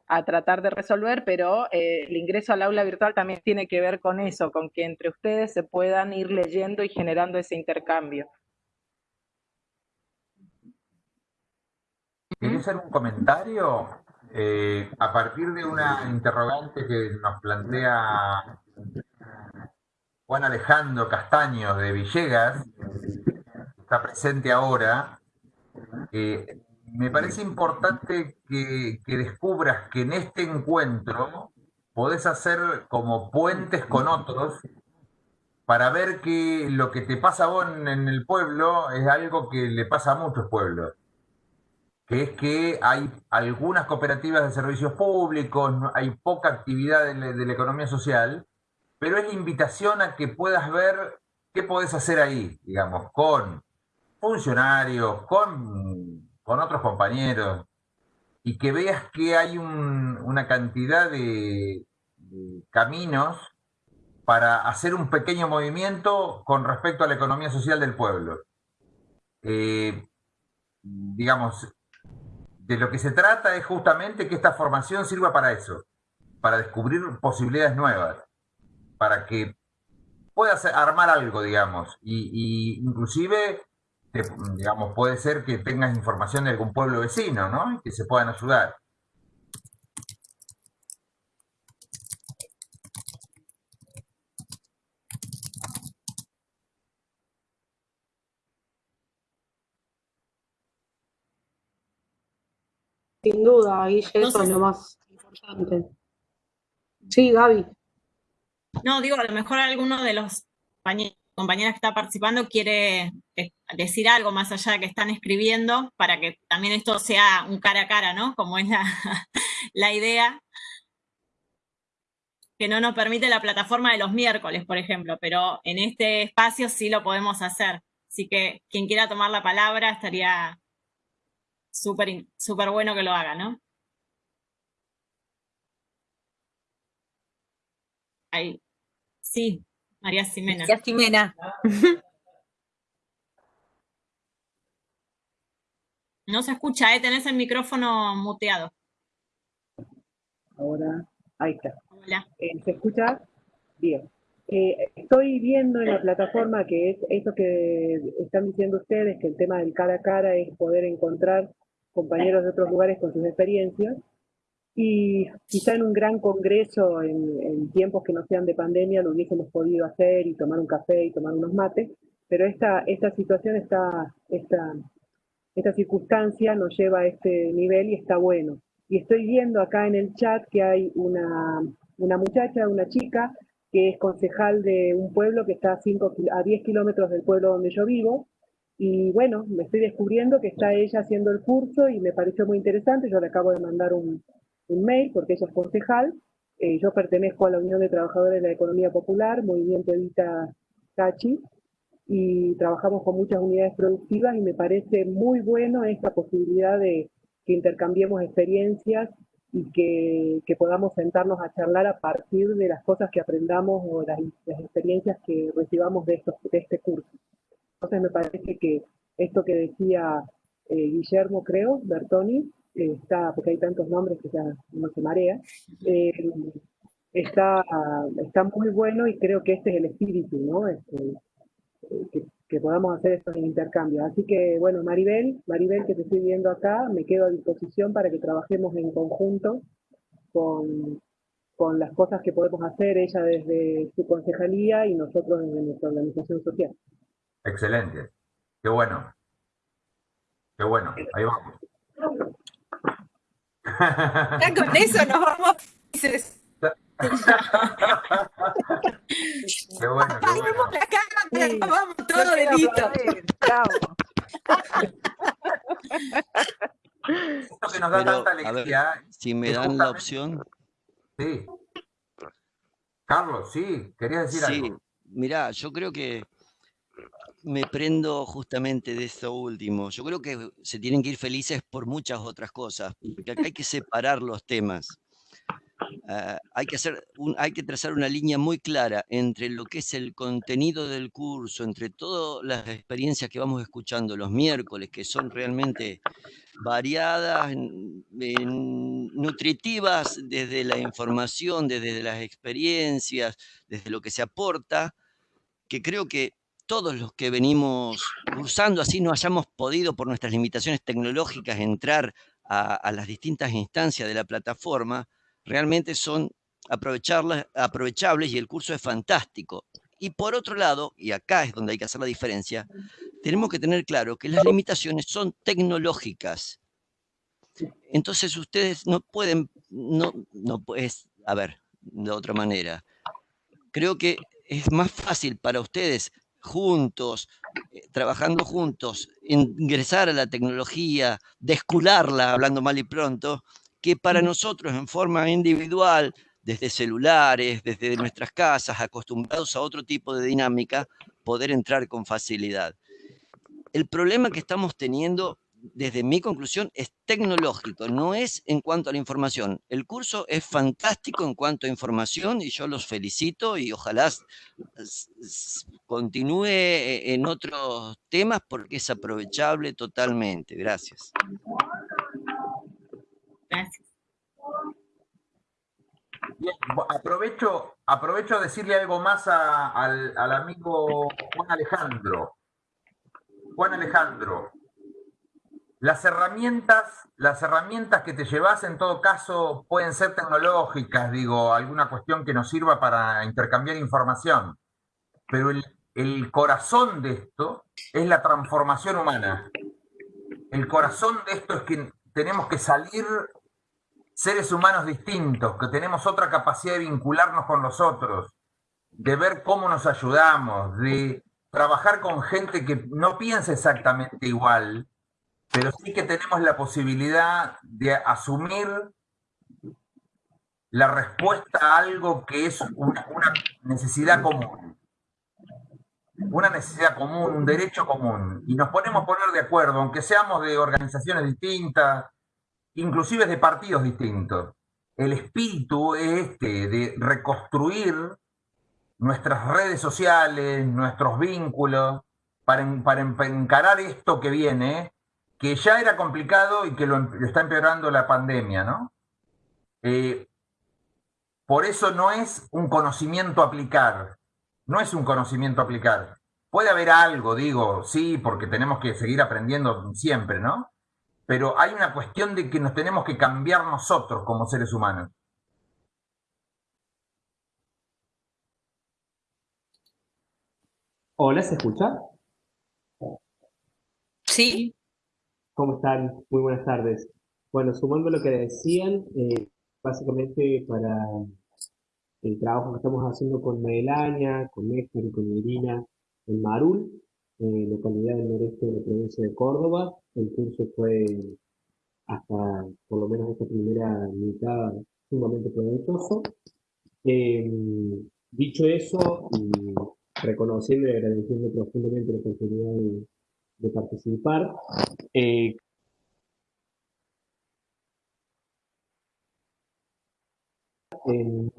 a, tratar de resolver, pero eh, el ingreso al aula virtual también tiene que ver con eso, con que entre ustedes se puedan ir leyendo y generando ese intercambio. ¿Quieres hacer un comentario? Eh, a partir de una interrogante que nos plantea Juan Alejandro Castaño de Villegas, está presente ahora, eh, me parece importante que, descubras que en este encuentro podés hacer como puentes con otros para ver que lo que te pasa a vos en el pueblo es algo que le pasa a muchos pueblos que es que hay algunas cooperativas de servicios públicos, hay poca actividad de, la economía social, pero es la invitación a que puedas ver qué podés hacer ahí, digamos, con funcionarios, con, con otros compañeros, y que veas que hay una cantidad de, caminos para hacer un pequeño movimiento con respecto a la economía social del pueblo. Eh, digamos, de lo que se trata es justamente que esta formación sirva para eso, para descubrir posibilidades nuevas, para que puedas armar algo, digamos, y, inclusive, digamos, puede ser que tengas información de algún pueblo vecino, ¿no? Y que se puedan ayudar. Sin duda, ahí eso es lo más importante. Sí, Gaby. No, digo, a lo mejor alguno de los compañeros que está participando quiere eh, decir algo más allá de que están escribiendo para que también esto sea un cara a cara, ¿no? Como es la, *laughs* la idea que no nos permite la plataforma de los miércoles, por ejemplo, pero en este espacio sí lo podemos hacer. Así que quien quiera tomar la palabra estaría súper super bueno que lo haga, ¿no? Ahí. Sí, María Ximena. María Ximena. *laughs* No se escucha, ¿eh? tenés el micrófono muteado. Ahora, ahí está. Hola. Eh, ¿Se escucha? Bien. Eh, estoy viendo en la plataforma que es eso que están diciendo ustedes, que el tema del cara a cara es poder encontrar compañeros de otros lugares con sus experiencias. Y quizá en un gran congreso, en, tiempos que no sean de pandemia, lo hubiésemos podido hacer y tomar un café y tomar unos mates, pero esta, esta situación, esta, esta, esta circunstancia nos lleva a este nivel y está bueno. Y estoy viendo acá en el chat que hay una, una muchacha, una chica, que es concejal de un pueblo que está a, cinco, a 10 kilómetros del pueblo donde yo vivo, y bueno, me estoy descubriendo que está ella haciendo el curso y me pareció muy interesante. Yo le acabo de mandar un, mail porque ella es concejal. Eh, yo pertenezco a la Unión de Trabajadores de la Economía Popular, Movimiento Evita Cachi, y trabajamos con muchas unidades productivas y me parece muy bueno esta posibilidad de que intercambiemos experiencias y que, podamos sentarnos a charlar a partir de las cosas que aprendamos o las, experiencias que recibamos de este curso. Entonces me parece que esto que decía eh, Guillermo, creo, Bertoni, eh, está, porque hay tantos nombres que ya no se marea, eh, está, está muy bueno y creo que este es el espíritu, ¿no? Este, que, podamos hacer estos intercambios. Así que, bueno, Maribel, Maribel que te estoy viendo acá, me quedo a disposición para que trabajemos en conjunto con, con las cosas que podemos hacer, ella desde su concejalía y nosotros desde nuestra organización social. Excelente. Qué bueno. Qué bueno. Ahí vamos. Ya con eso nos vamos. *laughs* qué bueno, qué bueno. la cámara, vamos todo delito. Esto que nos da tanta alegría. si me dan la opción. Sí. Carlos, sí, querías decir algo. Sí, mirá, yo creo que me prendo justamente de esto último. Yo creo que se tienen que ir felices por muchas otras cosas, porque acá hay que separar los temas. Ah, hay, que hacer hay que trazar una línea muy clara entre lo que es el contenido del curso, entre todas las experiencias que vamos escuchando los miércoles, que son realmente variadas, nutritivas desde la información, desde las experiencias, desde lo que se aporta, que creo que todos los que venimos cursando, así no hayamos podido por nuestras limitaciones tecnológicas entrar a, las distintas instancias de la plataforma, realmente son aprovechables y el curso es fantástico. Y por otro lado, y acá es donde hay que hacer la diferencia, tenemos que tener claro que las limitaciones son tecnológicas. Entonces ustedes no pueden, no, no pues, a ver, de otra manera. Creo que es más fácil para ustedes juntos, eh, trabajando juntos, ingresar a la tecnología, descularla, hablando mal y pronto, que para nosotros en forma individual, desde celulares, desde nuestras casas, acostumbrados a otro tipo de dinámica, poder entrar con facilidad. El problema que estamos teniendo desde mi conclusión, es tecnológico, no es en cuanto a la información. El curso es fantástico en cuanto a información y yo los felicito y ojalá continúe e, en otros temas porque es aprovechable totalmente. Gracias. Gracias. aprovecho, aprovecho a decirle algo más al, al amigo Juan Alejandro. Juan Alejandro, las herramientas, las herramientas que te llevas en todo caso pueden ser tecnológicas, digo, alguna cuestión que nos sirva para intercambiar información, pero el, el corazón de esto es la transformación humana. El corazón de esto es que tenemos que salir seres humanos distintos, que tenemos otra capacidad de vincularnos con los otros, de ver cómo nos ayudamos, de trabajar con gente que no piensa exactamente igual, pero sí que tenemos la posibilidad de asumir la respuesta a algo que es una, necesidad común. Una necesidad común, un derecho común. Y nos ponemos a poner de acuerdo, aunque seamos de organizaciones distintas, inclusive de partidos distintos. El espíritu es este, de reconstruir nuestras redes sociales, nuestros vínculos, para, para encarar esto que viene, que ya era complicado y que lo, em, está empeorando la pandemia, ¿no? Eh, por eso no es un conocimiento aplicar, no es un conocimiento aplicar. Puede haber algo, digo, sí, porque tenemos que seguir aprendiendo siempre, ¿no? Pero hay una cuestión de que nos tenemos que cambiar nosotros como seres humanos. Hola, ¿se escucha? Sí. ¿Cómo están? Muy buenas tardes. Bueno, sumando lo que decían, eh, básicamente para el trabajo que estamos haciendo con Melania, con Néstor y con Irina en Marul, eh, localidad del noreste de la provincia de Córdoba. El curso fue hasta por lo menos esta primera mitad sumamente provechoso. Em, dicho eso, y reconociendo y agradeciendo profundamente la oportunidad de, de participar. Eh, en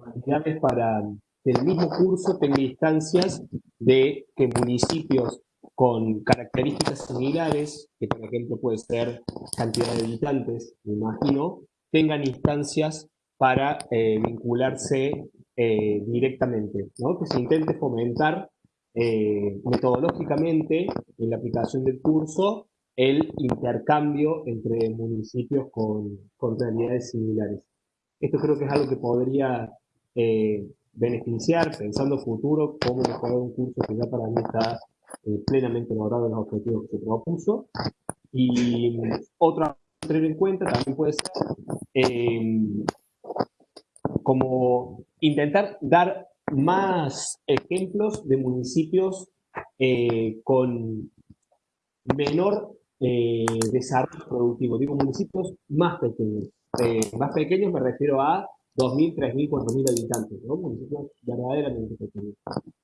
para que el mismo curso tenga instancias de que municipios con características similares, que por ejemplo puede ser cantidad de habitantes, me imagino, tengan instancias para eh, vincularse eh, directamente, ¿no? que se intente fomentar eh, metodológicamente en la aplicación del curso el intercambio entre municipios con, con realidades similares. Esto creo que es algo que podría eh, beneficiar, pensando futuro, cómo mejorar un curso que ya para mí está eh, plenamente logrado los objetivos que se propuso. Y otra a tener en cuenta también puede ser como intentar dar más ejemplos de municipios eh, con menor eh, desarrollo productivo. Digo municipios más pequeños. Eh, más pequeños me refiero a 2.000, 3.000, 4.000 habitantes, ¿no? Municipios verdaderamente pequeños.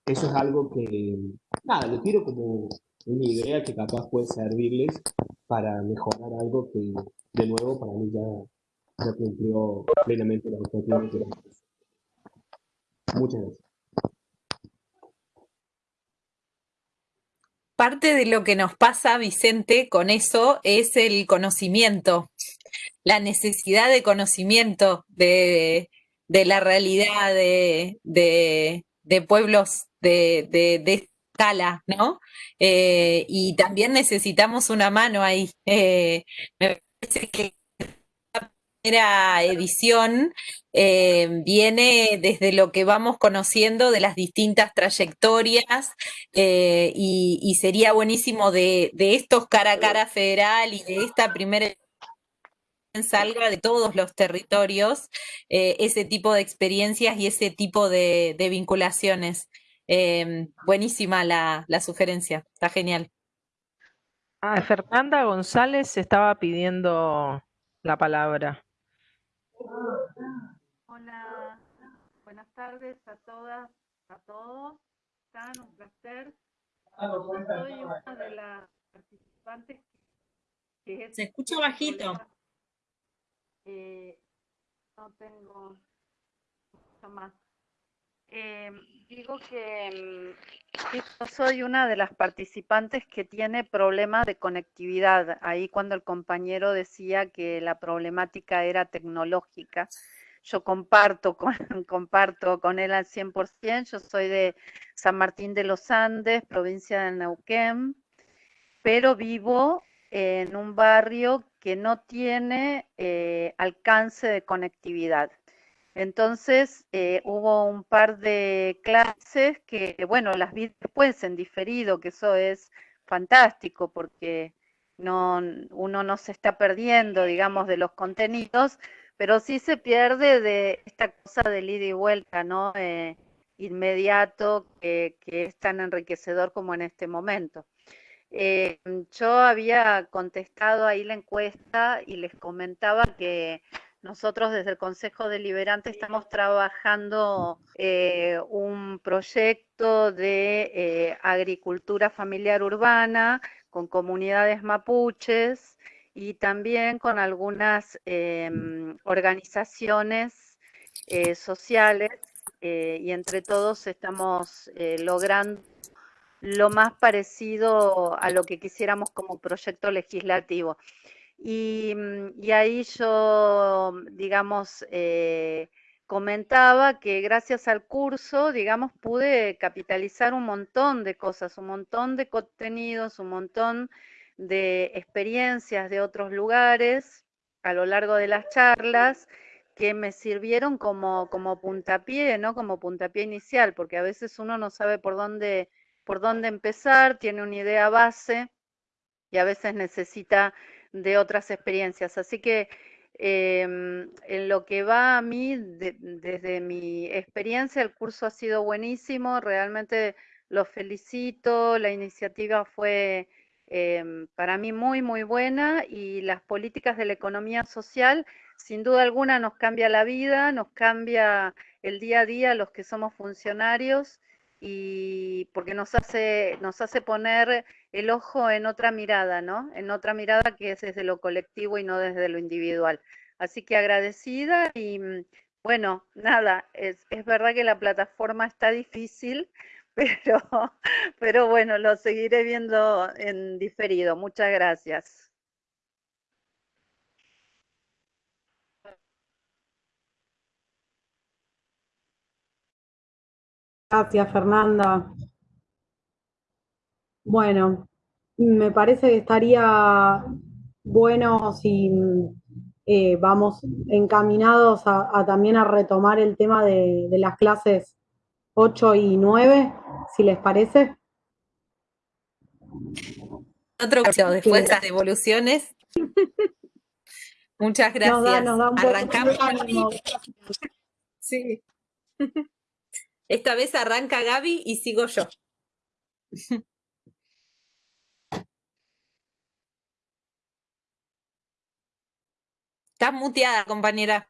Eso es algo que, nada, lo tiro como una idea que capaz puede servirles para mejorar algo que, de nuevo, para mí ya, ya cumplió plenamente los objetivos que Muchas gracias. Parte de lo que nos pasa, Vicente, con eso es el conocimiento, la necesidad de conocimiento de, la realidad de, pueblos de, escala, ¿no? Eh, y también necesitamos una mano ahí. Eh, me parece que edición eh, viene desde lo que vamos conociendo de las distintas trayectorias eh, y, sería buenísimo de, estos cara a cara federal y de esta primera salga de todos los territorios eh, ese tipo de experiencias y ese tipo de, vinculaciones. buenísima la, la sugerencia, está genial. Ah, Fernanda González estaba pidiendo la palabra. Hola, buenas tardes a todas, a todos. Están un placer. Soy una de las participantes Se escucha bajito. Eh, no tengo mucho más. Eh, digo que mm, yo soy una de las participantes que tiene problemas de conectividad. Ahí cuando el compañero decía que la problemática era tecnológica, yo comparto con, *laughs* él al 100%. Yo soy de San Martín de los Andes, provincia de Neuquén, pero vivo en un barrio que no tiene eh, alcance de conectividad. Entonces eh, hubo un par de clases que, bueno, las vi después en diferido, que eso es fantástico porque no, uno no se está perdiendo, digamos, de los contenidos, pero sí se pierde de esta cosa del ida y vuelta, ¿no? Eh, inmediato que, es tan enriquecedor como en este momento. Eh, yo había contestado ahí la encuesta y les comentaba que nosotros desde el Consejo Deliberante estamos trabajando eh, un proyecto de eh, agricultura familiar urbana con comunidades mapuches y también con algunas em, organizaciones eh, sociales y entre todos estamos logrando lo más parecido a lo que quisiéramos como proyecto legislativo. Mm, y, ahí yo, digamos, eh, comentaba que gracias al curso, digamos, pude capitalizar un montón de cosas, un montón de contenidos, un montón de experiencias de otros lugares a lo largo de las charlas que me sirvieron como, como puntapié, ¿no? Como puntapié inicial, porque a veces uno no sabe por dónde, por dónde empezar, tiene una idea base y a veces necesita de otras experiencias. Así que em, en lo que va a mí, desde mi experiencia, el curso ha sido buenísimo, realmente los felicito, la iniciativa fue em, para mí muy, muy buena y las políticas de la economía social, sin duda alguna, nos cambia la vida, nos cambia el día a día los que somos funcionarios y porque nos hace, nos hace poner el ojo en otra mirada, ¿no? En otra mirada que es desde lo colectivo y no desde lo individual. Así que agradecida y mm, bueno, nada, es, es verdad que la plataforma está difícil, *laughs* pero, pero bueno, lo seguiré viendo en diferido. Muchas gracias. Gracias, Fernanda. Bueno, me parece que estaría bueno si eh, vamos encaminados a, también a retomar el tema de, las clases 8 y 9, si les parece. Otro caso, después de esas devoluciones. Muchas gracias. Arrancamos. Sí. Esta vez arranca Gaby y sigo yo. Estás muteada, compañera.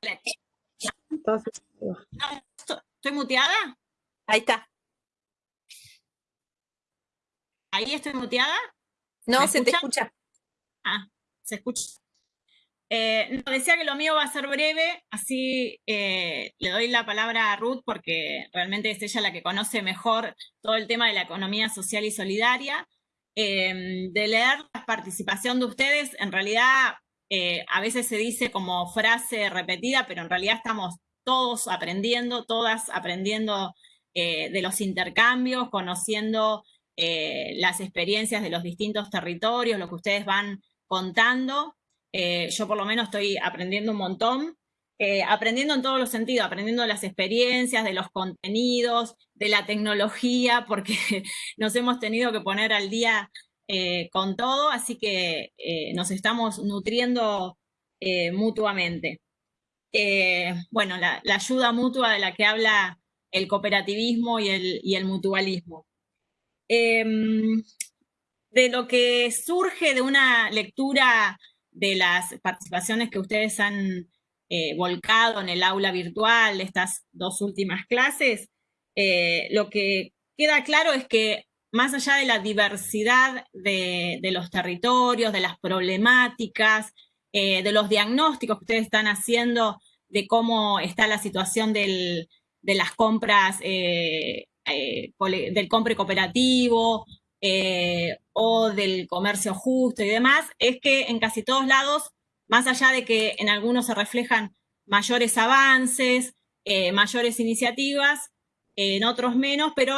¿Estoy muteada? Ahí está. ¿Ahí estoy muteada? No, se te escucha. Ah, se escucha. Eh, no, decía que lo mío va a ser breve, así eh, le doy la palabra a Ruth porque realmente es ella la que conoce mejor todo el tema de la economía social y solidaria. Em, de leer la participación de ustedes, en realidad eh, a veces se dice como frase repetida, pero en realidad estamos todos aprendiendo, todas aprendiendo de los intercambios, conociendo las experiencias de los distintos territorios, lo que ustedes van contando. Eh, yo por lo menos estoy aprendiendo un montón, eh, aprendiendo en todos los sentidos, aprendiendo las experiencias, de los contenidos, de la tecnología, *laughs* porque nos hemos tenido que poner al día eh, con todo, así que nos estamos nutriendo mutuamente. bueno, la, ayuda mutua de la que habla el cooperativismo y el, y el mutualismo. Em, de lo que surge de una lectura de las participaciones que ustedes han eh, volcado en el aula virtual, estas dos últimas clases, eh, lo que queda claro es que más allá de la diversidad de, los territorios, de las problemáticas, eh, de los diagnósticos que ustedes están haciendo de cómo está la situación de las compras, del compre cooperativo o del comercio justo y demás, es que en casi todos lados, más allá de que en algunos se reflejan mayores avances, mayores iniciativas, en otros menos, pero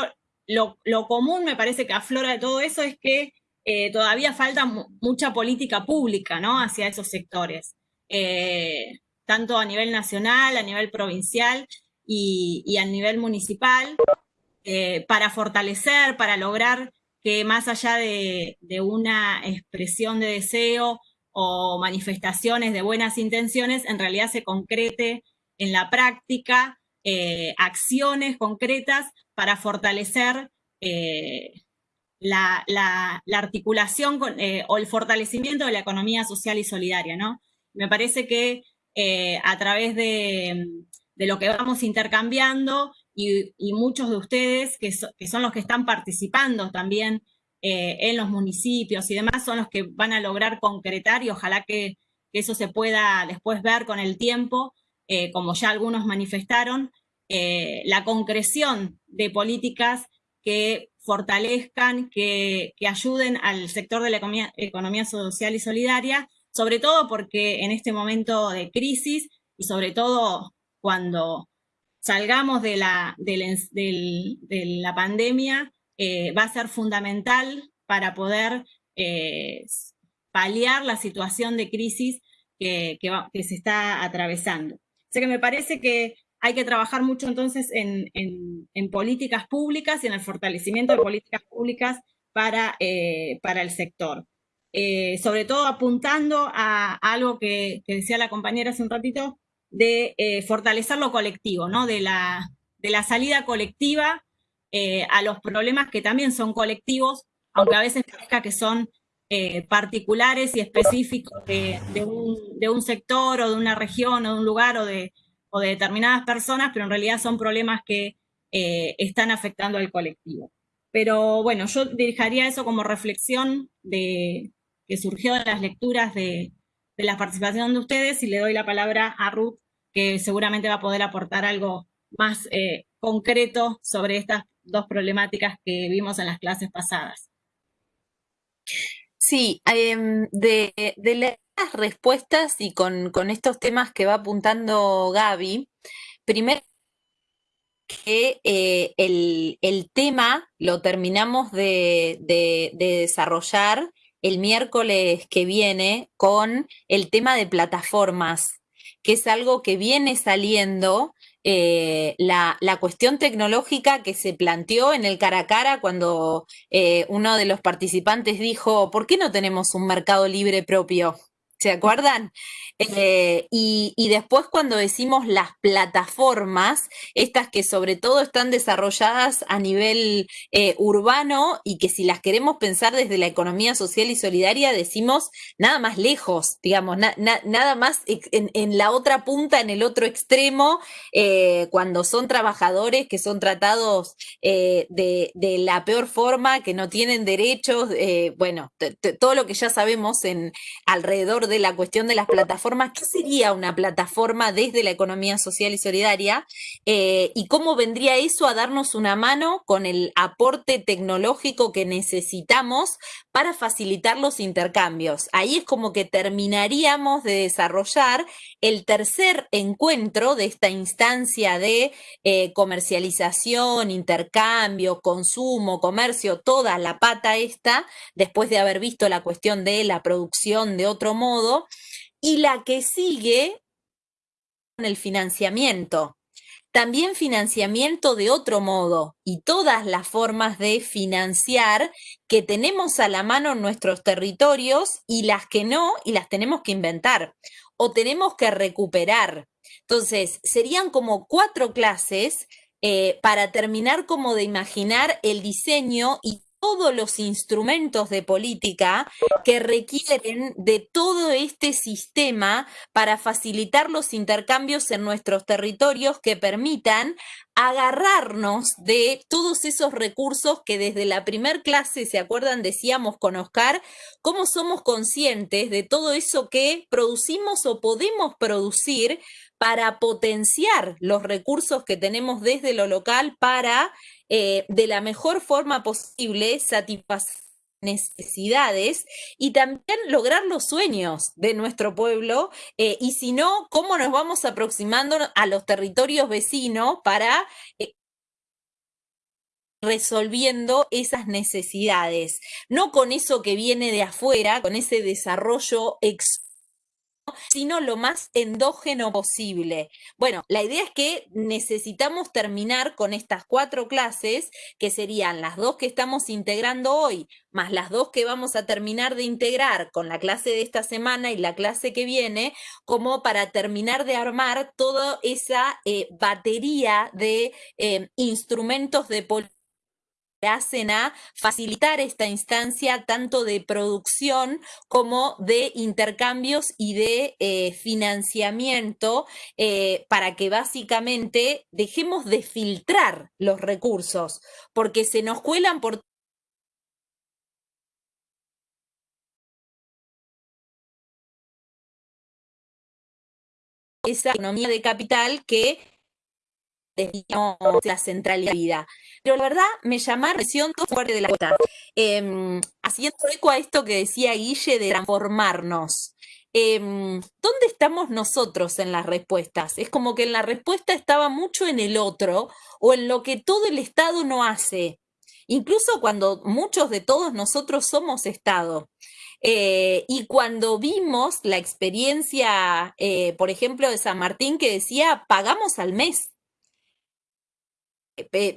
lo, común me parece que aflora de todo eso es que eh, todavía falta mucha política pública ¿no? hacia esos sectores, eh, tanto a nivel nacional, a nivel provincial y, a nivel municipal, eh, para fortalecer, para lograr que más allá de, una expresión de deseo o manifestaciones de buenas intenciones, en realidad se concrete en la práctica eh, acciones concretas para fortalecer eh, la, articulación eh, o el fortalecimiento de la economía social y solidaria, ¿no? Me parece que a través de, lo que vamos intercambiando y, muchos de ustedes, que, son los que están participando también en los municipios y demás, son los que van a lograr concretar y ojalá que, que eso se pueda después ver con el tiempo, eh, como ya algunos manifestaron, eh, la concreción de políticas que fortalezcan, que, ayuden al sector de la economía, social y solidaria, sobre todo porque en este momento de crisis y sobre todo cuando salgamos de la, de la pandemia, eh, va a ser fundamental para poder paliar la situación de crisis que, que se está atravesando que me parece que hay que trabajar mucho entonces en, políticas públicas y en el fortalecimiento de políticas públicas para, eh, para el sector. Eh, sobre todo apuntando a, algo que, decía la compañera hace un ratito, de eh, fortalecer lo colectivo, ¿no? de, la, de la salida colectiva a los problemas que también son colectivos, aunque a veces parezca que son particulares y específicos de, un, sector o de una región o de un lugar o de, de determinadas personas, pero en realidad son problemas que eh, están afectando al colectivo. Pero bueno, yo dirigiría eso como reflexión de, que surgió de las lecturas de, la participación de ustedes y le doy la palabra a Ruth, que seguramente va a poder aportar algo más eh, concreto sobre estas dos problemáticas que vimos en las clases pasadas. Sí, em, de, las respuestas y con, estos temas que va apuntando Gaby, primero que eh, el, tema lo terminamos de, de, desarrollar el miércoles que viene con el tema de plataformas, que es algo que viene saliendo eh, la, cuestión tecnológica que se planteó en el cara a cara cuando eh, uno de los participantes dijo, ¿por qué no tenemos un mercado libre propio? ¿Se acuerdan? Eh, y, después cuando decimos las plataformas, estas que sobre todo están desarrolladas a nivel eh, urbano y que si las queremos pensar desde la economía social y solidaria, decimos nada más lejos, digamos, nada más en, la otra punta, en el otro extremo, eh, cuando son trabajadores que son tratados de, la peor forma, que no tienen derechos, bueno, todo lo que ya sabemos en alrededor de la cuestión de las plataformas ¿qué sería una plataforma desde la economía social y solidaria? Eh, ¿Y cómo vendría eso a darnos una mano con el aporte tecnológico que necesitamos para facilitar los intercambios? Ahí es como que terminaríamos de desarrollar el tercer encuentro de esta instancia de eh, comercialización, intercambio, consumo, comercio, toda la pata esta, después de haber visto la cuestión de la producción de otro modo, y la que sigue con el financiamiento. También financiamiento de otro modo y todas las formas de financiar que tenemos a la mano en nuestros territorios y las que no y las tenemos que inventar o tenemos que recuperar. Entonces, serían como cuatro clases eh, para terminar como de imaginar el diseño y todos los instrumentos de política que requieren de todo este sistema para facilitar los intercambios en nuestros territorios que permitan agarrarnos de todos esos recursos que desde la primer clase, ¿se acuerdan? Decíamos con Oscar, cómo somos conscientes de todo eso que producimos o podemos producir para potenciar los recursos que tenemos desde lo local para, eh, de la mejor forma posible, satisfacer necesidades y también lograr los sueños de nuestro pueblo eh, y si no, cómo nos vamos aproximando a los territorios vecinos para eh, resolviendo esas necesidades, no con eso que viene de afuera, con ese desarrollo ex sino lo más endógeno posible. Bueno, la idea es que necesitamos terminar con estas cuatro clases, que serían las dos que estamos integrando hoy, más las dos que vamos a terminar de integrar con la clase de esta semana y la clase que viene, como para terminar de armar toda esa eh, batería de eh, instrumentos de política hacen a facilitar esta instancia tanto de producción como de intercambios y de eh, financiamiento eh, para que básicamente dejemos de filtrar los recursos, porque se nos cuelan por esa economía de capital que la centralidad. Pero la verdad me llama la atención todo fuerte de la cuota. Em, haciendo eco a esto que decía Guille de transformarnos. Em, ¿Dónde estamos nosotros en las respuestas? Es como que en la respuesta estaba mucho en el otro o en lo que todo el Estado no hace. Incluso cuando muchos de todos nosotros somos Estado. Eh, y cuando vimos la experiencia, eh, por ejemplo, de San Martín que decía, pagamos al mes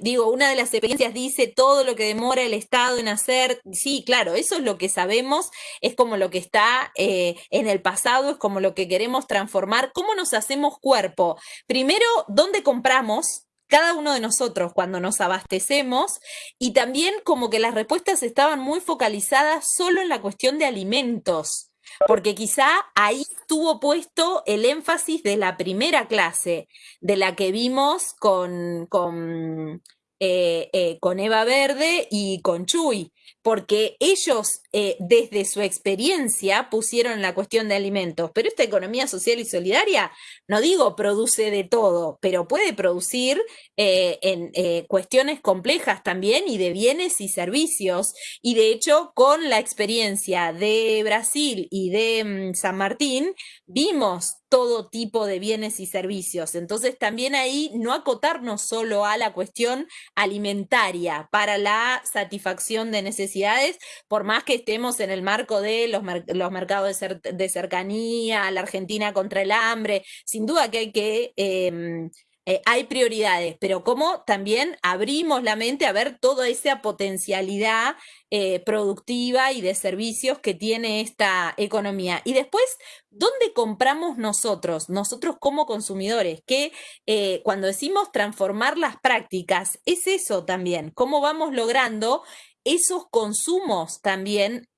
digo, una de las experiencias dice todo lo que demora el Estado en hacer, sí, claro, eso es lo que sabemos, es como lo que está eh, en el pasado, es como lo que queremos transformar, ¿cómo nos hacemos cuerpo? Primero, ¿dónde compramos? cada uno de nosotros cuando nos abastecemos y también como que las respuestas estaban muy focalizadas solo en la cuestión de alimentos porque quizá ahí estuvo puesto el énfasis de la primera clase, de la que vimos con, con, eh, eh, con Eva Verde y con Chuy porque ellos eh, desde su experiencia pusieron la cuestión de alimentos, pero esta economía social y solidaria, no digo produce de todo, pero puede producir eh, en eh, cuestiones complejas también y de bienes y servicios. Y de hecho, con la experiencia de Brasil y de mm, San Martín, vimos todo tipo de bienes y servicios. Entonces, también ahí no acotarnos solo a la cuestión alimentaria para la satisfacción de necesidades, por más que estemos en el marco de los, los mercados de, cercanía, la Argentina contra el hambre, sin duda que hay que... Em, eh, hay prioridades, pero como también abrimos la mente a ver toda esa potencialidad eh, productiva y de servicios que tiene esta economía. Y después, ¿dónde compramos nosotros, nosotros como consumidores? Que eh, cuando decimos transformar las prácticas, es eso también, cómo vamos logrando esos consumos también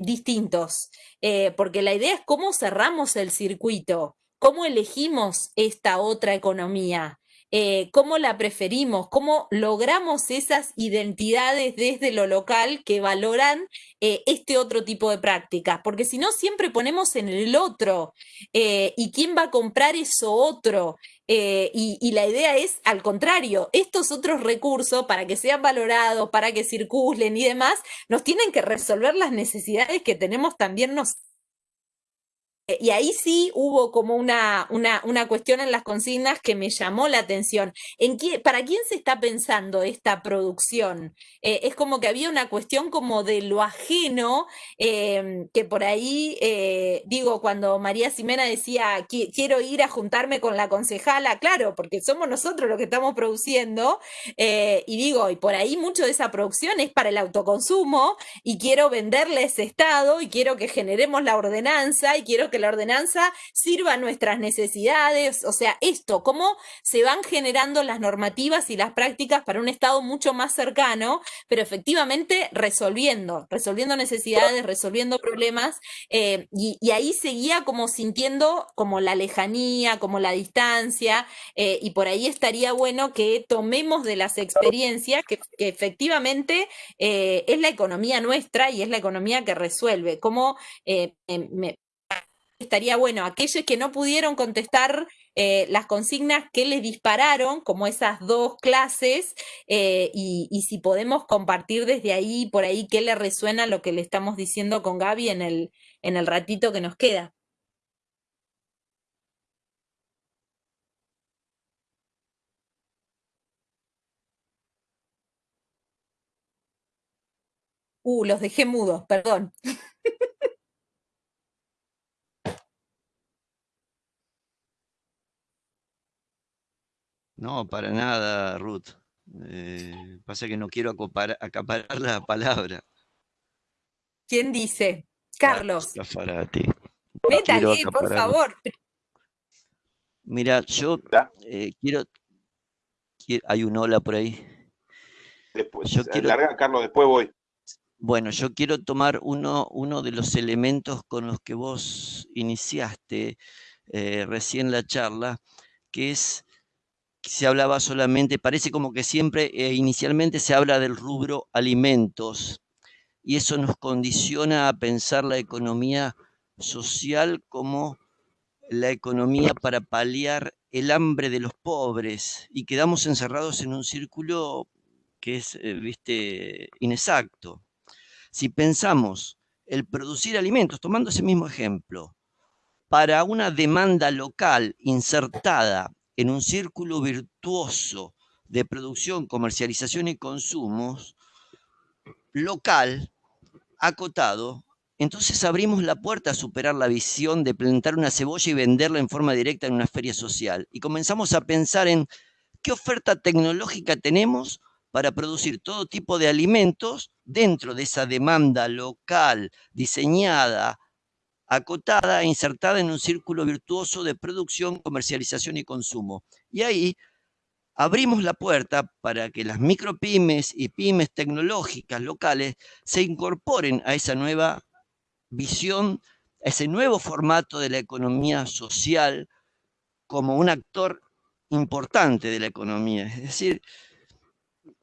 distintos, porque la idea es cómo cerramos el circuito cómo elegimos esta otra economía, eh, cómo la preferimos, cómo logramos esas identidades desde lo local que valoran eh, este otro tipo de prácticas, porque si no siempre ponemos en el otro eh, y quién va a comprar eso otro. Y, y, la idea es, al contrario, estos otros recursos, para que sean valorados, para que circulen y demás, nos tienen que resolver las necesidades que tenemos también eh, y ahí sí hubo como una, una, una, cuestión en las consignas que me llamó la atención. ¿En qué, ¿Para quién se está pensando esta producción? Eh, es como que había una cuestión como de lo ajeno, em, que por ahí, eh, digo, cuando María Ximena decía, quiero ir a juntarme con la concejala, claro, porque somos nosotros los que estamos produciendo, y digo, y por ahí mucho de esa producción es para el autoconsumo, y quiero venderle ese estado, y quiero que generemos la ordenanza, y quiero que que la ordenanza sirva a nuestras necesidades, o sea, esto, cómo se van generando las normativas y las prácticas para un Estado mucho más cercano, pero efectivamente resolviendo, resolviendo necesidades, resolviendo problemas, eh, y, ahí seguía como sintiendo como la lejanía, como la distancia, eh, y por ahí estaría bueno que tomemos de las experiencias que, efectivamente eh, es la economía nuestra y es la economía que resuelve, como me, estaría bueno aquellos que no pudieron contestar eh, las consignas que les dispararon, como esas dos clases, eh, y, si podemos compartir desde ahí, por ahí, qué le resuena lo que le estamos diciendo con Gaby en el, en el ratito que nos queda. Uh, los dejé mudos, perdón. *laughs* No, para nada, Ruth. Eh, pasa que no quiero acaparar la palabra. ¿Quién dice? Carlos. Cafarati. Métale, por favor. Mira, yo eh, quiero, Hay un hola por ahí. Después, yo quiero, larga, Carlos, después voy. Bueno, yo quiero tomar uno, uno de los elementos con los que vos iniciaste eh, recién la charla, que es se hablaba solamente, parece como que siempre eh, inicialmente se habla del rubro alimentos y eso nos condiciona a pensar la economía social como la economía para paliar el hambre de los pobres y quedamos encerrados en un círculo que es, eh, viste, inexacto. Si pensamos el producir alimentos, tomando ese mismo ejemplo, para una demanda local insertada en un círculo virtuoso de producción, comercialización y consumos local, acotado, entonces abrimos la puerta a superar la visión de plantar una cebolla y venderla en forma directa en una feria social. Y comenzamos a pensar en qué oferta tecnológica tenemos para producir todo tipo de alimentos dentro de esa demanda local, diseñada, acotada e insertada en un círculo virtuoso de producción, comercialización y consumo. Y ahí abrimos la puerta para que las micropymes y pymes tecnológicas locales se incorporen a esa nueva visión, a ese nuevo formato de la economía social como un actor importante de la economía. Es decir,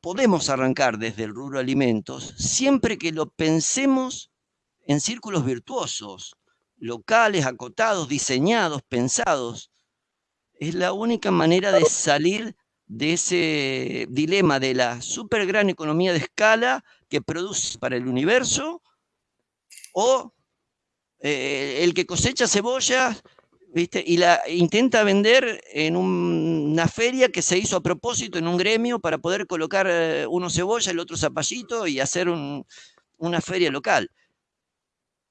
podemos arrancar desde el rubro alimentos siempre que lo pensemos en círculos virtuosos, locales, acotados, diseñados, pensados. Es la única manera de salir de ese dilema de la super gran economía de escala que produce para el universo o eh, el que cosecha cebollas ¿viste? y la intenta vender en una feria que se hizo a propósito en un gremio para poder colocar eh, uno cebolla, el otro zapallito y hacer una feria local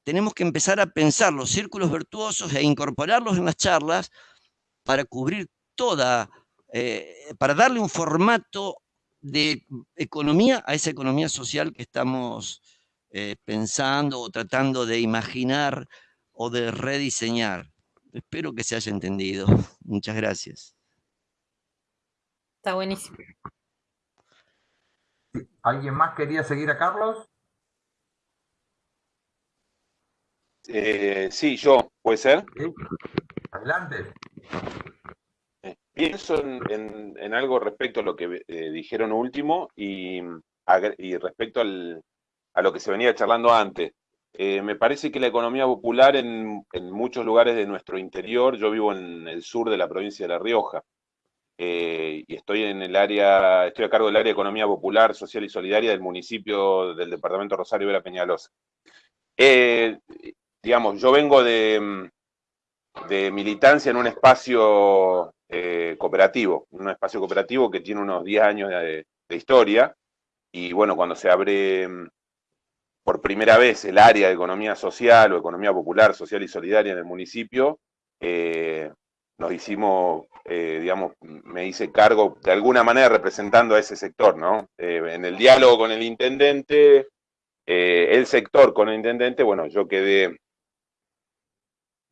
tenemos que empezar a pensar los círculos virtuosos e incorporarlos en las charlas para cubrir toda, eh, para darle un formato de economía a esa economía social que estamos eh, pensando o tratando de imaginar o de rediseñar. Espero que se haya entendido. *laughs* Muchas gracias. Está buenísimo. ¿Alguien más quería seguir a Carlos? Eh, sí, yo, ¿puede ser? Adelante. Eh, pienso en, algo respecto a lo que eh, dijeron último y, respecto a lo que se venía charlando antes. me parece que la economía popular en, muchos lugares de nuestro interior, yo vivo en el sur de la provincia de La Rioja, y estoy en el área, estoy a cargo del área de economía popular, social y solidaria del municipio del departamento Rosario Vera Peñalosa digamos, yo vengo de, mm, de militancia en un espacio eh, cooperativo, un espacio cooperativo que tiene unos 10 años de, historia, y bueno, cuando se abre mm, por primera vez el área de economía social o economía popular, social y solidaria en el municipio, eh, nos hicimos, eh, digamos, me hice cargo de alguna manera representando a ese sector, ¿no? en el diálogo con el intendente, el sector con el intendente, bueno, yo quedé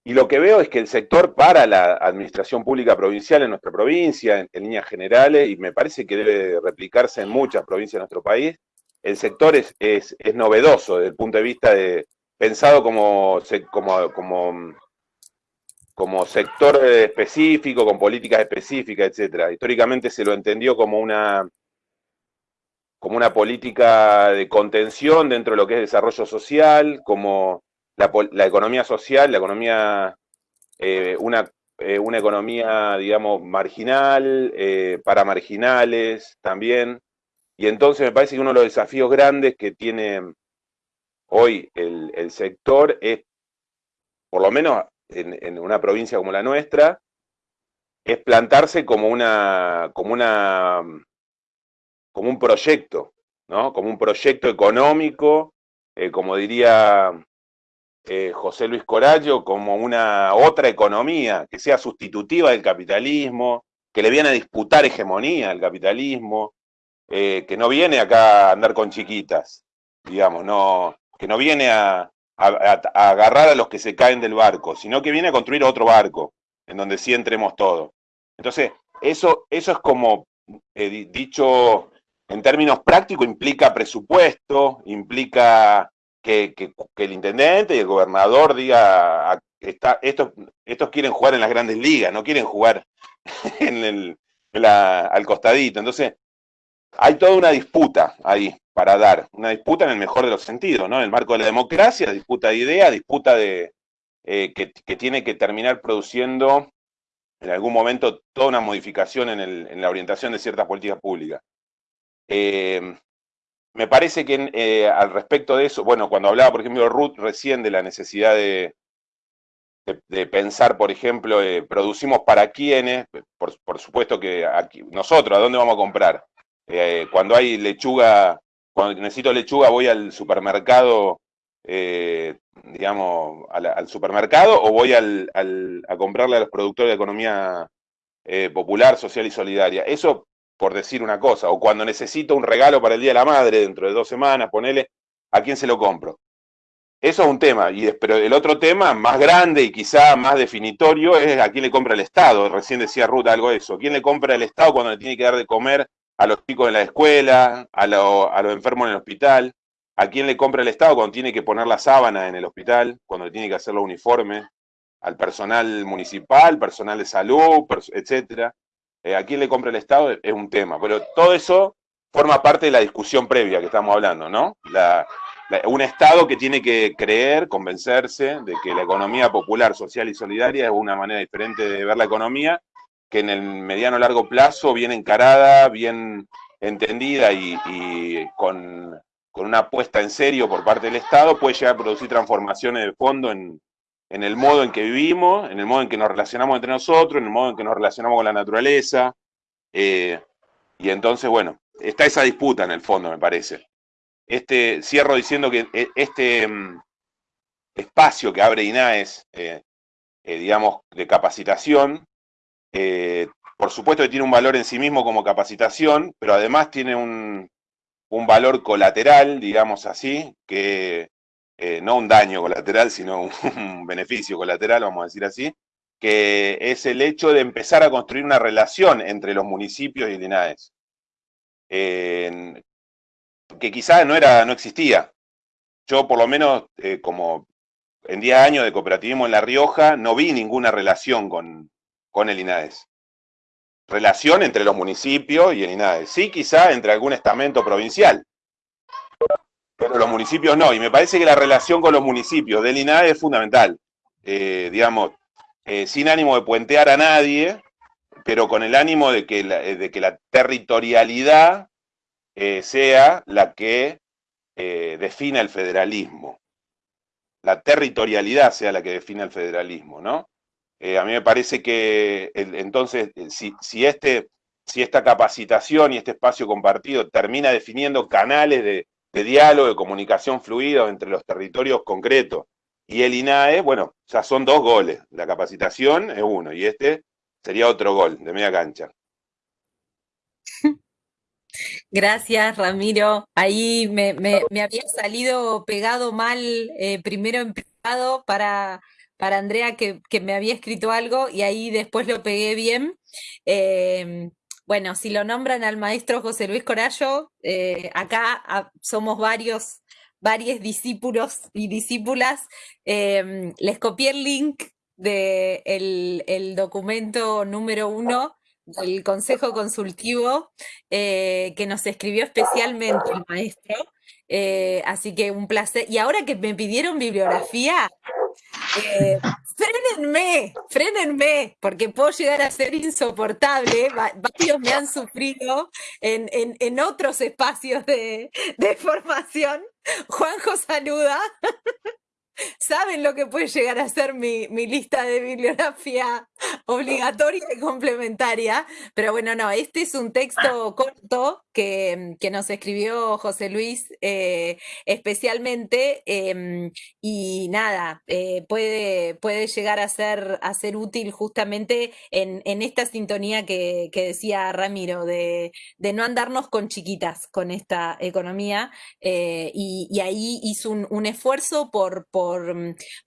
y lo que veo es que el sector para la administración pública provincial en nuestra provincia, en, líneas generales, y me parece que debe replicarse en muchas provincias de nuestro país, el sector es, es, novedoso desde el punto de vista de pensado como, como, como, como sector específico, con políticas específicas, etcétera. Históricamente se lo entendió como una, como una política de contención dentro de lo que es desarrollo social, como la, economía social, la economía, eh, una, eh, una, economía, digamos, marginal, eh, para marginales también. Y entonces me parece que uno de los desafíos grandes que tiene hoy el, sector es, por lo menos en, una provincia como la nuestra, es plantarse como una, como una, como un proyecto, ¿no? Como un proyecto económico, como diría eh, José Luis Corallo como una otra economía que sea sustitutiva del capitalismo, que le viene a disputar hegemonía al capitalismo, eh, que no viene acá a andar con chiquitas, digamos, no, que no viene a, agarrar a los que se caen del barco, sino que viene a construir otro barco, en donde sí entremos todos. Entonces, eso, eso es como, eh, dicho en términos prácticos, implica presupuesto, implica que, el intendente y el gobernador diga, está, estos, estos quieren jugar en las grandes ligas, no quieren jugar *laughs* en el, al costadito. Entonces, hay toda una disputa ahí para dar, una disputa en el mejor de los sentidos, ¿no? En el marco de la democracia, disputa de ideas, disputa de eh, que, tiene que terminar produciendo en algún momento toda una modificación en, el, en la orientación de ciertas políticas públicas. Eh, me parece que eh, al respecto de eso, bueno, cuando hablaba, por ejemplo, Ruth recién de la necesidad de, de, pensar, por ejemplo, eh, producimos para quiénes, por, supuesto que aquí, nosotros, ¿a dónde vamos a comprar? Eh, cuando hay lechuga, cuando necesito lechuga voy al supermercado, digamos, al, supermercado o voy al, a comprarle a los productores de economía popular, social y solidaria. Eso por decir una cosa, o cuando necesito un regalo para el Día de la Madre dentro de dos semanas, ponele, ¿a quién se lo compro? Eso es un tema, y, pero el otro tema más grande y quizá más definitorio es a quién le compra el Estado. Recién decía Ruth algo de eso. ¿Quién le compra el Estado cuando le tiene que dar de comer a los chicos en la escuela, a, a los enfermos en el hospital? ¿A quién le compra el Estado cuando tiene que poner la sábana en el hospital, cuando le tiene que hacer los uniformes? Al personal municipal, personal de salud, etcétera. Eh, a quién le compra el Estado es un tema, pero todo eso forma parte de la discusión previa que estamos hablando, ¿no? un Estado que tiene que creer, convencerse de que la economía popular, social y solidaria es una manera diferente de ver la economía, que en el mediano largo plazo, bien encarada, bien entendida y, con, con, una apuesta en serio por parte del Estado, puede llegar a producir transformaciones de fondo en, en el modo en que vivimos, en el modo en que nos relacionamos entre nosotros, en el modo en que nos relacionamos con la naturaleza. Eh, y entonces, bueno, está esa disputa en el fondo, me parece. Este, cierro diciendo que eh, este mm, espacio que abre INAES, eh, digamos, de capacitación, por supuesto que tiene un valor en sí mismo como capacitación, pero además tiene un, un valor colateral, digamos así, que eh, no un daño colateral, sino *laughs* un, beneficio colateral, vamos a decir así, que es el hecho de empezar a construir una relación entre los municipios y el INAES, que quizás no, no existía. Yo por lo menos, eh, como en 10 años de cooperativismo en La Rioja, no vi ninguna relación con, con el INAES. Relación entre los municipios y el INAES. Sí, quizá entre algún estamento provincial, pero los municipios no. Y me parece que la relación con los municipios del INAE es fundamental. Eh, digamos, eh, sin ánimo de puentear a nadie, pero con el ánimo de que la, de que la territorialidad eh, sea la que defina el federalismo. La territorialidad sea la que defina el federalismo, ¿no? a mí me parece que entonces, si, si, este, si esta capacitación y este espacio compartido termina definiendo canales de, de diálogo, de comunicación fluida entre los territorios concretos. Y el INAE, bueno, ya son dos goles. La capacitación es uno y este sería otro gol de media cancha. *laughs* Gracias, Ramiro. Ahí me, había salido pegado mal, eh, primero en para, para Andrea que, me había escrito algo y ahí después lo pegué bien. Em, bueno, si lo nombran al maestro José Luis Corallo, eh, acá somos varios, varios discípulos y discípulas. Em, les copié el link del de el documento número uno del Consejo Consultivo eh, que nos escribió especialmente el maestro. Eh, así que un placer. Y ahora que me pidieron bibliografía, eh, frenenme, frenenme, porque puedo llegar a ser insoportable. Varios me han sufrido en, en, otros espacios de, de formación. Juanjo saluda. Saben lo que puede llegar a ser mi, lista de bibliografía *laughs* obligatoria y complementaria. Pero bueno, no, este es un texto corto que, nos escribió José Luis eh, especialmente em, y nada, eh, puede, puede llegar a ser, a ser útil justamente en, esta sintonía que, decía Ramiro, de, no andarnos con chiquitas con esta economía eh, y, ahí hizo un, esfuerzo por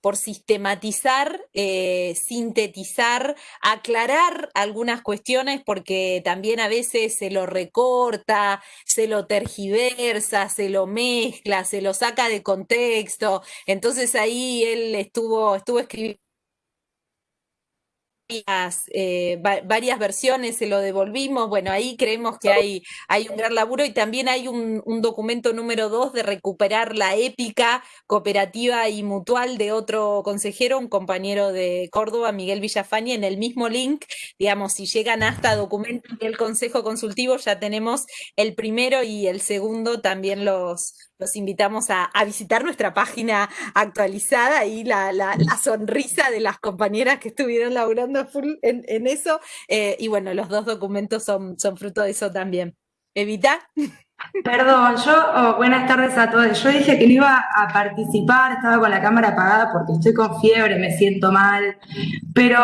por, sistematizar, eh, sintetizar, aclarar algunas cuestiones, porque también a veces se lo recorta, se lo tergiversa, se lo mezcla, se lo saca de contexto. Entonces ahí él estuvo, estuvo escribiendo eh, varias, versiones, se lo devolvimos. Bueno, ahí creemos que hay, hay un gran laburo y también hay un, documento número dos de recuperar la épica cooperativa y mutual de otro consejero, un compañero de Córdoba, Miguel Villafaña, en el mismo link. Digamos, si llegan hasta documentos del Consejo Consultivo, ya tenemos el primero y el segundo también los, los invitamos a, visitar nuestra página actualizada y la, sonrisa de las compañeras que estuvieron laburando full en, eso. Eh, y bueno, los dos documentos son, son fruto de eso también. Evita. Perdón, yo, oh, buenas tardes a todos. Yo dije que no iba a participar, estaba con la cámara apagada porque estoy con fiebre, me siento mal, pero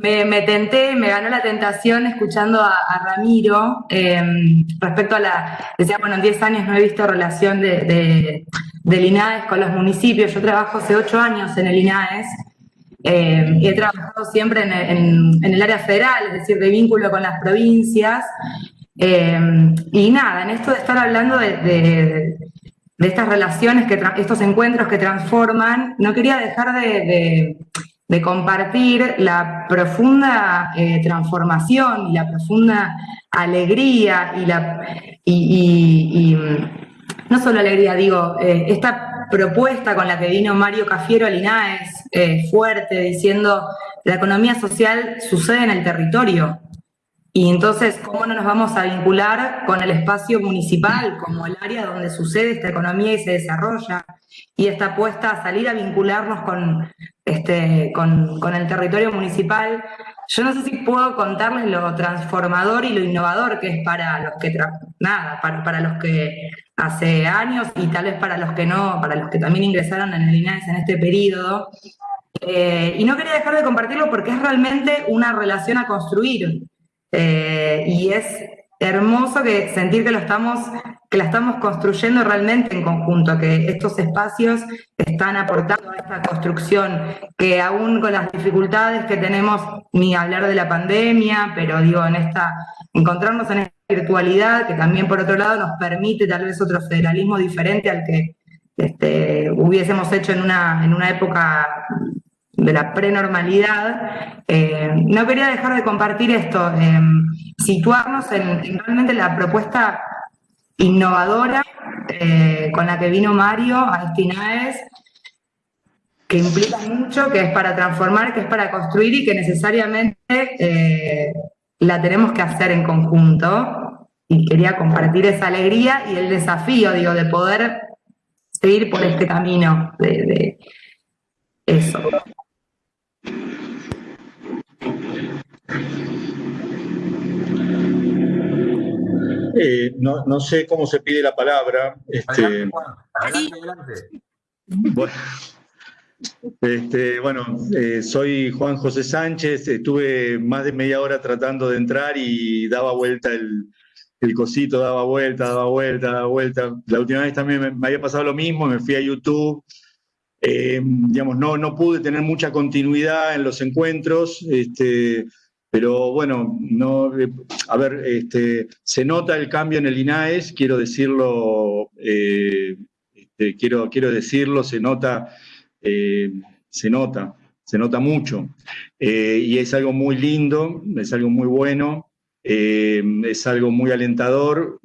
me, tenté, me ganó la tentación escuchando a, Ramiro em, respecto a la, decía, bueno, en 10 años no he visto relación de, del INAES con los municipios, yo trabajo hace 8 años en el INAES. Y he trabajado siempre en el área federal, es decir, de vínculo con las provincias, Em, y nada, en esto de estar hablando de, estas relaciones, que estos encuentros que transforman, no quería dejar de, compartir la profunda eh, transformación y la profunda alegría y la y, no solo alegría, digo, eh, esta propuesta con la que vino Mario Cafiero al INAES, eh, fuerte, diciendo la economía social sucede en el territorio, y entonces, ¿cómo no nos vamos a vincular con el espacio municipal como el área donde sucede esta economía y se desarrolla? Y esta apuesta a salir a vincularnos con, este, con, con el territorio municipal. Yo no sé si puedo contarles lo transformador y lo innovador que es para los que, nada, para, para los que hace años y tal vez para los que no, para los que también ingresaron en el INAES en este periodo. Eh, y no quería dejar de compartirlo porque es realmente una relación a construir. Eh, y es hermoso que sentir que lo estamos, que la estamos construyendo realmente en conjunto, que estos espacios están aportando a esta construcción, que aún con las dificultades que tenemos, ni hablar de la pandemia, pero digo, en esta, encontrarnos en esta virtualidad, que también por otro lado nos permite tal vez otro federalismo diferente al que este, hubiésemos hecho en una, en una época de la prenormalidad, eh, no quería dejar de compartir esto, eh, situarnos en, realmente la propuesta innovadora eh, con la que vino Mario a Estinaes, que implica mucho, que es para transformar, que es para construir y que necesariamente la tenemos que hacer en conjunto. Y quería compartir esa alegría y el desafío, digo, de poder seguir por este camino de eso. Eh, no, no, sé cómo se pide la palabra. Este, adelante, adelante, Bueno, este, bueno eh, soy Juan José Sánchez, estuve más de media hora tratando de entrar y daba vuelta el, el cosito, daba vuelta, daba vuelta, daba vuelta. La última vez también me, me, había pasado lo mismo, me fui a YouTube Eh, digamos, no, no pude tener mucha continuidad en los encuentros, este, pero bueno, no, eh, a ver, este, se nota el cambio en el INAES, quiero decirlo, eh, este, quiero, quiero decirlo, se nota, se nota, se nota mucho. y es algo muy lindo, es algo muy bueno, es algo muy alentador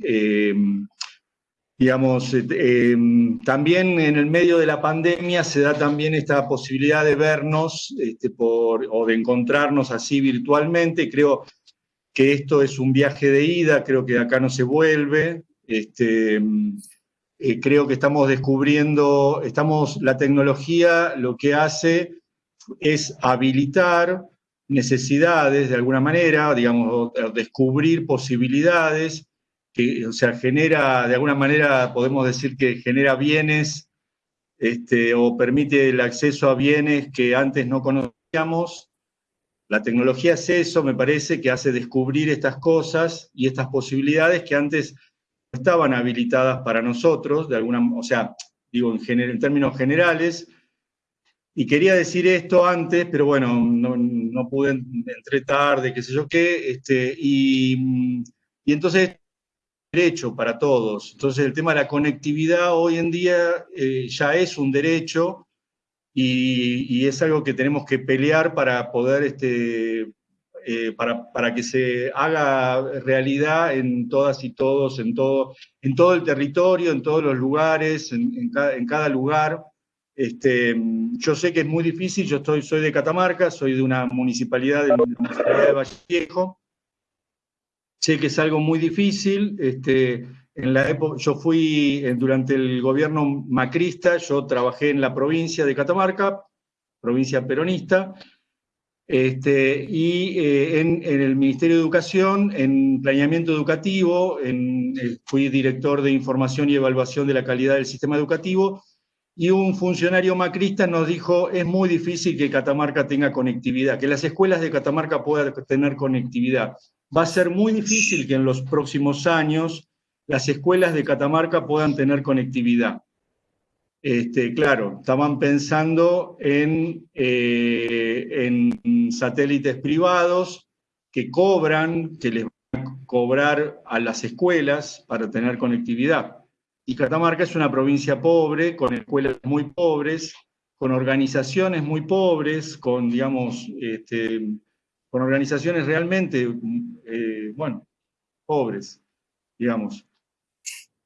digamos, eh, em, también en el medio de la pandemia se da también esta posibilidad de vernos este, o de encontrarnos así virtualmente. Creo que esto es un viaje de ida, creo que acá no se vuelve. Este, eh, creo que estamos descubriendo, estamos, la tecnología lo que hace es habilitar necesidades de alguna manera, digamos, descubrir posibilidades que, o sea, genera, de alguna manera podemos decir que genera bienes este, o permite el acceso a bienes que antes no conocíamos. La tecnología es eso, me parece, que hace descubrir estas cosas y estas posibilidades que antes no estaban habilitadas para nosotros, de alguna, o sea, digo en, términos generales, y quería decir esto antes, pero bueno, no, no pude, entré tarde, qué sé yo qué, este, y, y entonces derecho para todos. Entonces el tema de la conectividad hoy en día eh, ya es un derecho y, es algo que tenemos que pelear para poder, este, eh, para, para, que se haga realidad en todas y todos, en todo, en todo el territorio, en todos los lugares, en, cada, lugar. Este, yo sé que es muy difícil, yo estoy, soy de Catamarca, soy de una municipalidad de, la municipalidad de Valle Viejo, Sé que es algo muy difícil. Este, en la época, yo fui eh, durante el gobierno macrista, yo trabajé en la provincia de Catamarca, provincia peronista, este, y eh, en, el Ministerio de Educación, en planeamiento educativo, en, eh, fui director de información y evaluación de la calidad del sistema educativo, y un funcionario macrista nos dijo, es muy difícil que Catamarca tenga conectividad, que las escuelas de Catamarca puedan tener conectividad va a ser muy difícil que en los próximos años las escuelas de Catamarca puedan tener conectividad. Este, claro, estaban pensando en, eh, en satélites privados que cobran, que les van a cobrar a las escuelas para tener conectividad. Y Catamarca es una provincia pobre, con escuelas muy pobres, con organizaciones muy pobres, con, digamos, este, con organizaciones realmente, eh, bueno, pobres, digamos.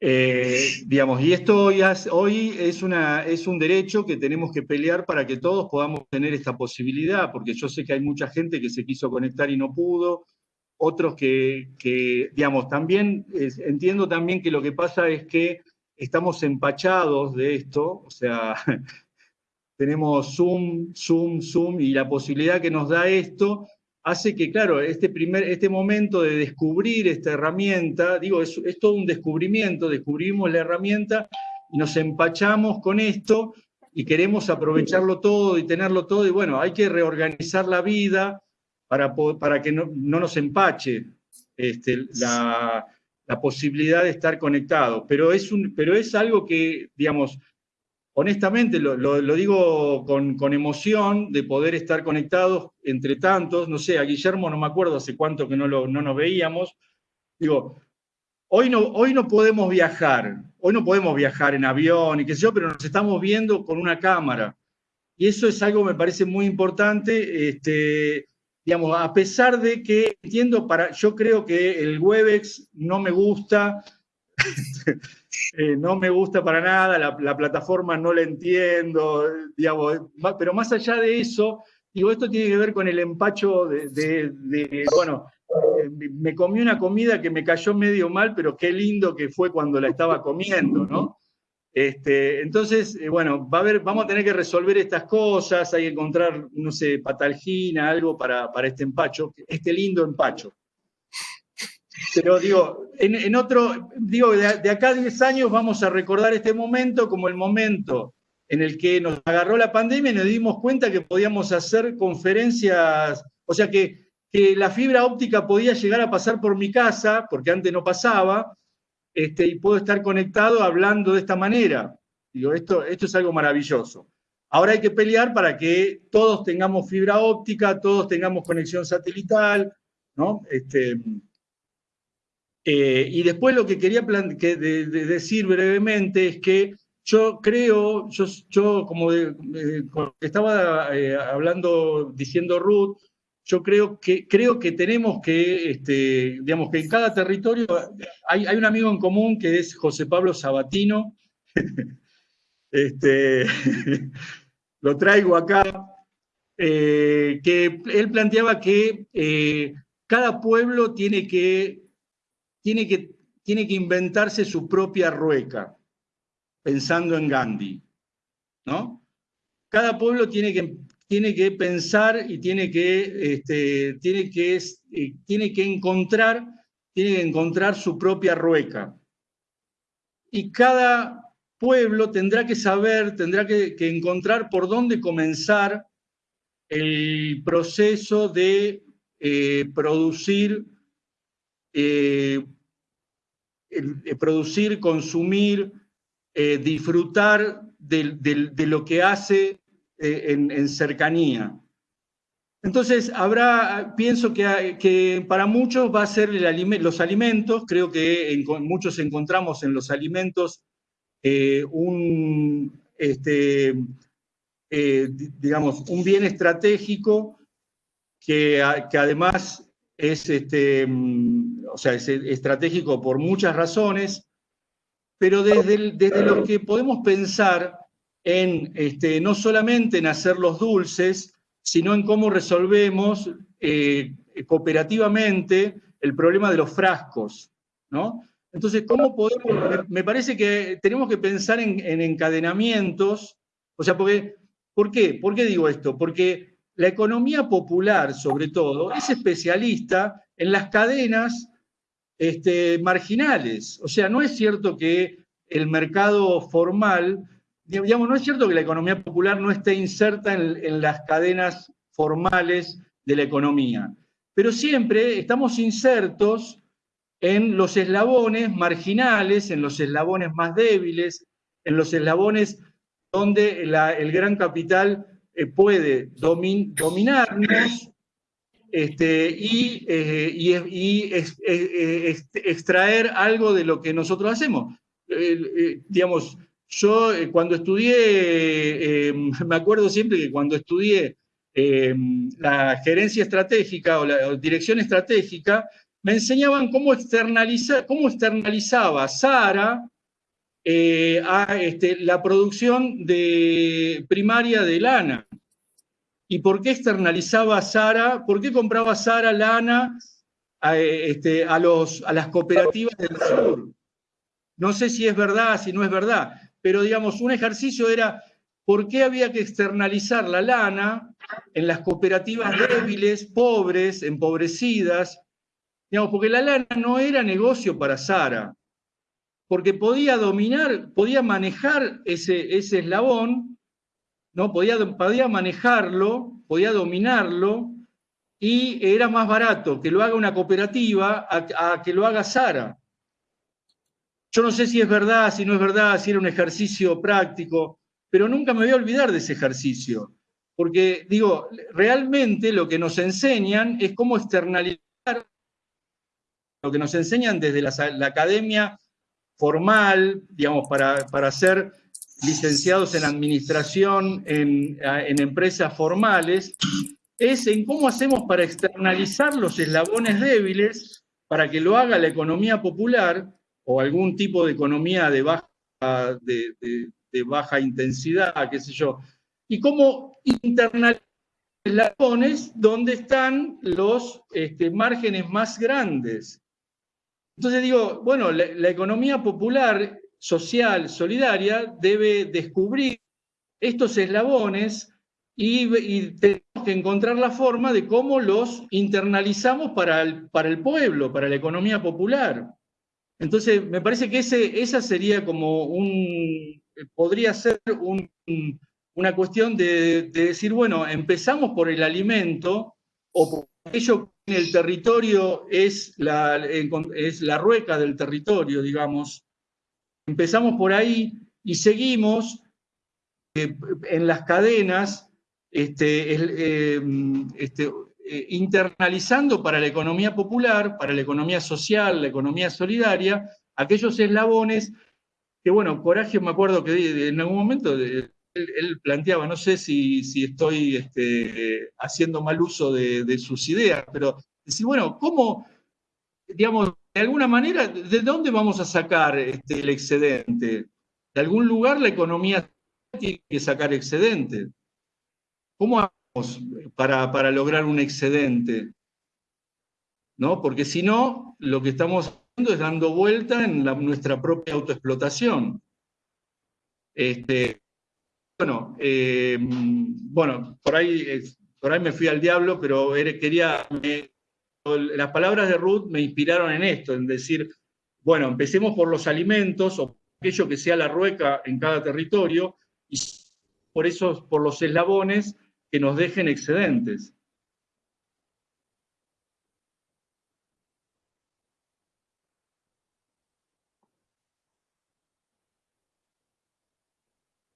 Eh, digamos, y esto hoy, es, una, es un derecho que tenemos que pelear para que todos podamos tener esta posibilidad, porque yo sé que hay mucha gente que se quiso conectar y no pudo, otros que, que digamos, también entiendo también que lo que pasa es que estamos empachados de esto, o sea, *laughs* tenemos Zoom, Zoom, Zoom, y la posibilidad que nos da esto hace que, claro, este, primer, este momento de descubrir esta herramienta, digo, es, es todo un descubrimiento, descubrimos la herramienta y nos empachamos con esto y queremos aprovecharlo todo y tenerlo todo, y bueno, hay que reorganizar la vida para, para que no, nos empache este, la, la, posibilidad de estar conectados. Pero es, un, pero es algo que, digamos, honestamente, lo, digo con, emoción de poder estar conectados entre tantos, no sé, a Guillermo no me acuerdo hace cuánto que no, no nos veíamos, digo, hoy no, hoy no podemos viajar, hoy no podemos viajar en avión y qué sé yo, pero nos estamos viendo con una cámara. Y eso es algo que me parece muy importante, este, digamos, a pesar de que entiendo, para, yo creo que el Webex no me gusta, *laughs* Eh, no me gusta para nada, la, plataforma no la entiendo, digamos, pero más allá de eso, digo, esto tiene que ver con el empacho de, bueno, eh, me comí una comida que me cayó medio mal, pero qué lindo que fue cuando la estaba comiendo, ¿no? Este, entonces, eh, bueno, va a haber, vamos a tener que resolver estas cosas, hay que encontrar, no sé, patalgina, algo para, para este empacho, este lindo empacho. Pero digo, en, otro, digo, de, acá a 10 años vamos a recordar este momento como el momento en el que nos agarró la pandemia y nos dimos cuenta que podíamos hacer conferencias, o sea que, que la fibra óptica podía llegar a pasar por mi casa, porque antes no pasaba, este, y puedo estar conectado hablando de esta manera. Digo, esto, esto es algo maravilloso. Ahora hay que pelear para que todos tengamos fibra óptica, todos tengamos conexión satelital, ¿no? Este, eh, y después lo que quería decir brevemente es que yo creo, yo, yo como estaba eh, hablando, diciendo Ruth, yo creo que, creo que tenemos que, este, digamos, que en cada territorio hay, un amigo en común que es José Pablo Sabatino, *laughs* este, *laughs* lo traigo acá, eh, que él planteaba que cada pueblo tiene que, tiene, que, tiene que inventarse su propia rueca, pensando en Gandhi, ¿no? Cada pueblo tiene que, tiene que pensar y tiene que, este, tiene, que, eh, tiene que encontrar, tiene que encontrar su propia rueca. Y cada pueblo tendrá que saber, tendrá que, encontrar por dónde comenzar el proceso de eh, producir, eh, producir, consumir, eh, disfrutar de, lo que hace en, cercanía. Entonces, habrá, pienso que, para muchos va a ser los alimentos, creo que muchos encontramos en los alimentos eh, un, este, eh, digamos, un bien estratégico que además es, este, mm, o sea, es estratégico por muchas razones, pero desde, desde lo que podemos pensar en este, no solamente en hacer los dulces, sino en cómo resolvemos eh, cooperativamente el problema de los frascos, ¿no? Entonces, ¿cómo podemos? Me parece que tenemos que pensar en, encadenamientos, o sea, porque, ¿por qué? ¿Por qué digo esto? Porque la economía popular, sobre todo, es especialista en las cadenas este, marginales. O sea, no es cierto que el mercado formal, digamos, no es cierto que la economía popular no esté inserta en las cadenas formales de la economía, pero siempre estamos insertos en los eslabones marginales, en los eslabones más débiles, en los eslabones donde el gran capital eh, puede dominarnos este, y, eh, extraer algo de lo que nosotros hacemos. Eh, digamos, yo cuando estudié, *laughs* me acuerdo siempre que cuando estudié la gerencia estratégica o la dirección estratégica, me enseñaban cómo, externalizar, cómo externalizaba Sara eh, a este, la producción de, primaria de lana. ¿Y por qué externalizaba Sara? ¿Por qué compraba Sara lana a, este, a, a las cooperativas del sur? No sé si es verdad, si no es verdad, pero digamos, un ejercicio era por qué había que externalizar la lana en las cooperativas débiles, pobres, empobrecidas, porque la lana no era negocio para Sara, porque podía dominar, podía manejar ese eslabón, ¿no? Podía, podía manejarlo, podía dominarlo, y era más barato que lo haga una cooperativa a, que lo haga Sara. Yo no sé si es verdad, si no es verdad, si era un ejercicio práctico, pero nunca me voy a olvidar de ese ejercicio, porque digo, realmente lo que nos enseñan es cómo externalizar lo que nos enseñan desde la, academia formal, digamos, para, para, licenciados en administración en, empresas formales, es en cómo hacemos para externalizar los eslabones débiles para que lo haga la economía popular o algún tipo de economía de baja, de, baja intensidad, qué sé yo, y cómo internalizar eslabones donde están los este, márgenes más grandes. Entonces digo, bueno, la, economía popular, social, solidaria, debe descubrir estos eslabones y, tenemos que encontrar la forma de cómo los internalizamos para el, para el pueblo, para la economía popular. Entonces, me parece que ese, esa sería como un, podría ser una cuestión de, de, decir, bueno, empezamos por el alimento o por aquello el territorio es la, es la rueca del territorio, digamos. Empezamos por ahí y seguimos en las cadenas, este, este, internalizando para la economía popular, para la economía social, la economía solidaria, aquellos eslabones que, bueno, Coraje me acuerdo que en algún momento él, planteaba, no sé si, si estoy este, haciendo mal uso de, sus ideas, pero decir, bueno, ¿cómo, digamos, de alguna manera, ¿de dónde vamos a sacar este, el excedente? De algún lugar la economía tiene que sacar excedente. ¿Cómo hacemos para, lograr un excedente? ¿No? Porque si no, lo que estamos haciendo es dando vuelta en nuestra propia autoexplotación. Este, bueno, eh, bueno por, ahí, por ahí me fui al diablo, pero quería, las palabras de Ruth me inspiraron en esto, en decir, bueno, empecemos por los alimentos o aquello que sea la rueca en cada territorio y por eso por los eslabones que nos dejen excedentes.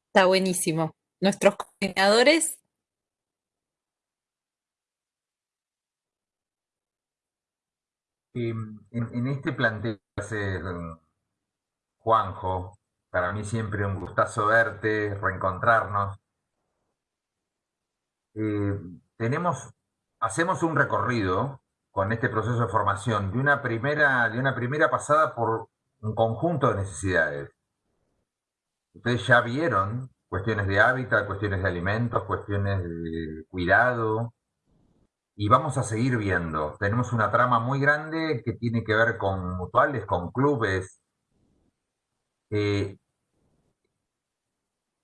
Está buenísimo. Nuestros coordinadores Em, en, este planteo hace Juanjo, para mí siempre un gustazo verte, reencontrarnos. Eh, tenemos, hacemos un recorrido con este proceso de formación de una primera, de una primera pasada por un conjunto de necesidades. Ustedes ya vieron cuestiones de hábitat, cuestiones de alimentos, cuestiones de cuidado, y vamos a seguir viendo. Tenemos una trama muy grande que tiene que ver con mutuales, con clubes. Eh,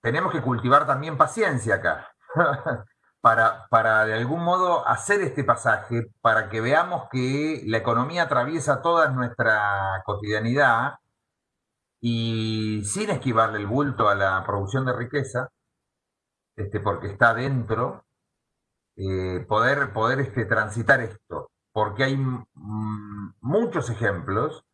tenemos que cultivar también paciencia acá, *laughs* para, para de algún modo hacer este pasaje, para que veamos que la economía atraviesa toda nuestra cotidianidad y sin esquivarle el bulto a la producción de riqueza, este, porque está dentro, eh, poder, poder este, transitar esto, porque hay muchos ejemplos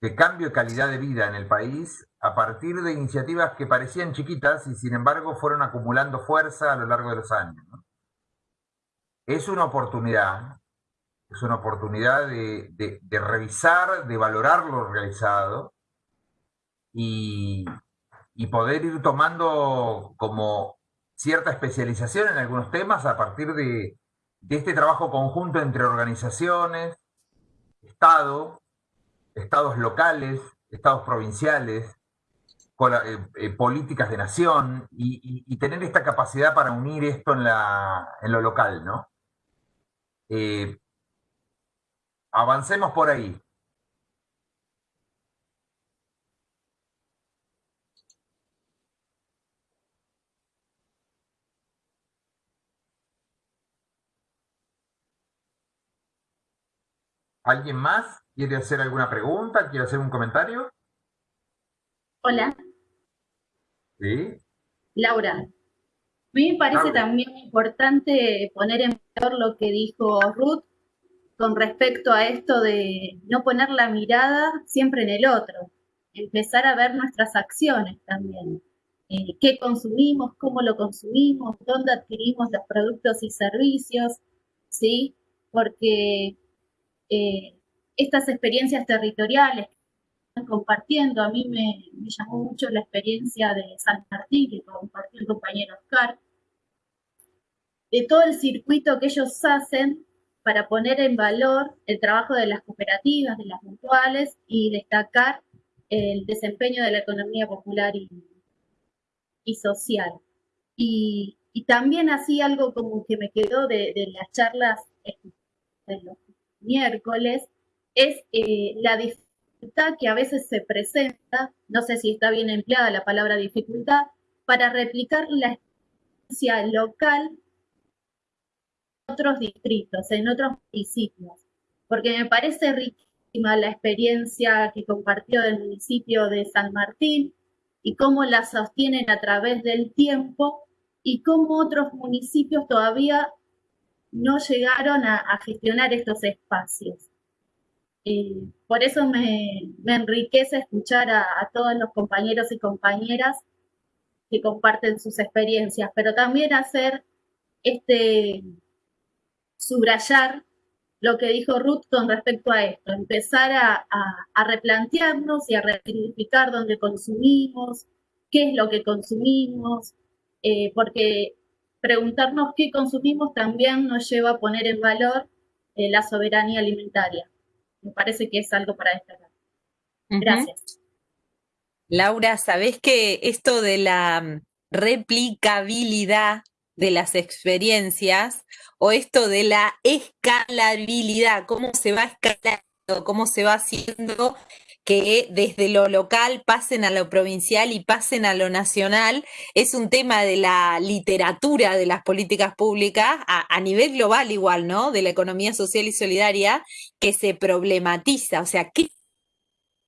de cambio de calidad de vida en el país a partir de iniciativas que parecían chiquitas y sin embargo fueron acumulando fuerza a lo largo de los años. Es una oportunidad, es una oportunidad de, revisar, de valorar lo realizado y poder ir tomando como cierta especialización en algunos temas a partir de, este trabajo conjunto entre organizaciones, Estado, estados locales, estados provinciales, eh, eh, políticas de nación y, tener esta capacidad para unir esto en, lo local, ¿no? Eh, avancemos por ahí. ¿Alguien más quiere hacer alguna pregunta? ¿Quiere hacer un comentario? Hola. Sí. Laura. A mí me parece también importante poner en valor lo que dijo Ruth con respecto a esto de no poner la mirada siempre en el otro, empezar a ver nuestras acciones también. Eh, qué consumimos, cómo lo consumimos, dónde adquirimos los productos y servicios, ¿sí? Porque eh, estas experiencias territoriales que están compartiendo. A mí me, llamó mucho la experiencia de San Martín, que compartió el compañero Oscar, de todo el circuito que ellos hacen para poner en valor el trabajo de las cooperativas, de las mutuales y destacar el desempeño de la economía popular y, social. Y, también así algo como que me quedó de, de las charlas de los miércoles, es eh, la dificultad que a veces se presenta, no sé si está bien empleada la palabra dificultad, para replicar la experiencia local en otros distritos, en otros municipios, porque me parece riquísima la experiencia que compartió del municipio de San Martín y cómo la sostienen a través del tiempo y cómo otros municipios todavía no llegaron a, gestionar estos espacios. Eh, por eso me, enriquece escuchar a, todos los compañeros y compañeras que comparten sus experiencias, pero también hacer este subrayar lo que dijo Ruth con respecto a esto, empezar a, replantearnos y a resignificar dónde consumimos, qué es lo que consumimos, eh, porque preguntarnos qué consumimos también nos lleva a poner en valor eh, la soberanía alimentaria. Me parece que es algo para destacar. Gracias. Laura, ¿sabés que esto de la mm, replicabilidad de las experiencias o esto de la escalabilidad, cómo se va escalando, cómo se va haciendo que desde lo local pasen a lo provincial y pasen a lo nacional, es un tema de la literatura de las políticas públicas a, a, nivel global igual, ¿no? De la economía social y solidaria que se problematiza, o sea, ¿qué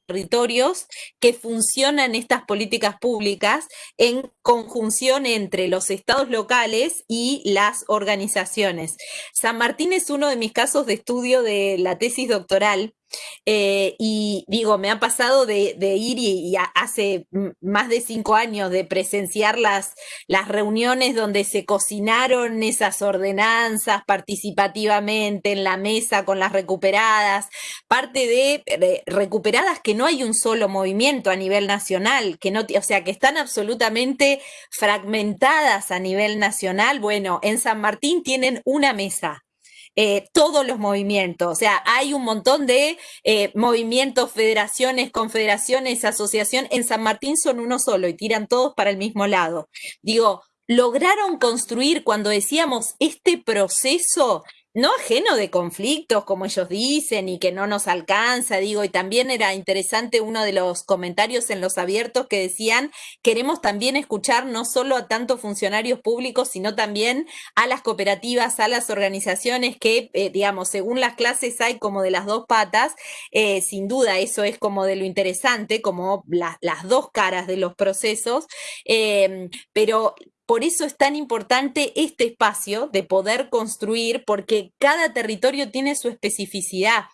territorios que funcionan estas políticas públicas en conjunción entre los estados locales y las organizaciones. San Martín es uno de mis casos de estudio de la tesis doctoral eh, y digo, me ha pasado de, ir y, hace más de cinco años de presenciar las, las reuniones donde se cocinaron esas ordenanzas participativamente en la mesa con las recuperadas, parte de recuperadas que no hay un solo movimiento a nivel nacional, que no, o sea, que están absolutamente fragmentadas a nivel nacional. Bueno, en San Martín tienen una mesa eh, todos los movimientos. O sea, hay un montón de eh, movimientos, federaciones, confederaciones, asociación. En San Martín son uno solo y tiran todos para el mismo lado. Digo, lograron construir cuando decíamos este proceso no ajeno de conflictos, como ellos dicen, y que no nos alcanza, digo, y también era interesante uno de los comentarios en los abiertos que decían, queremos también escuchar no solo a tantos funcionarios públicos, sino también a las cooperativas, a las organizaciones que, eh, digamos, según las clases hay como de las dos patas, eh, sin duda eso es como de lo interesante, como las dos caras de los procesos, eh, pero por eso es tan importante este espacio de poder construir, porque cada territorio tiene su especificidad.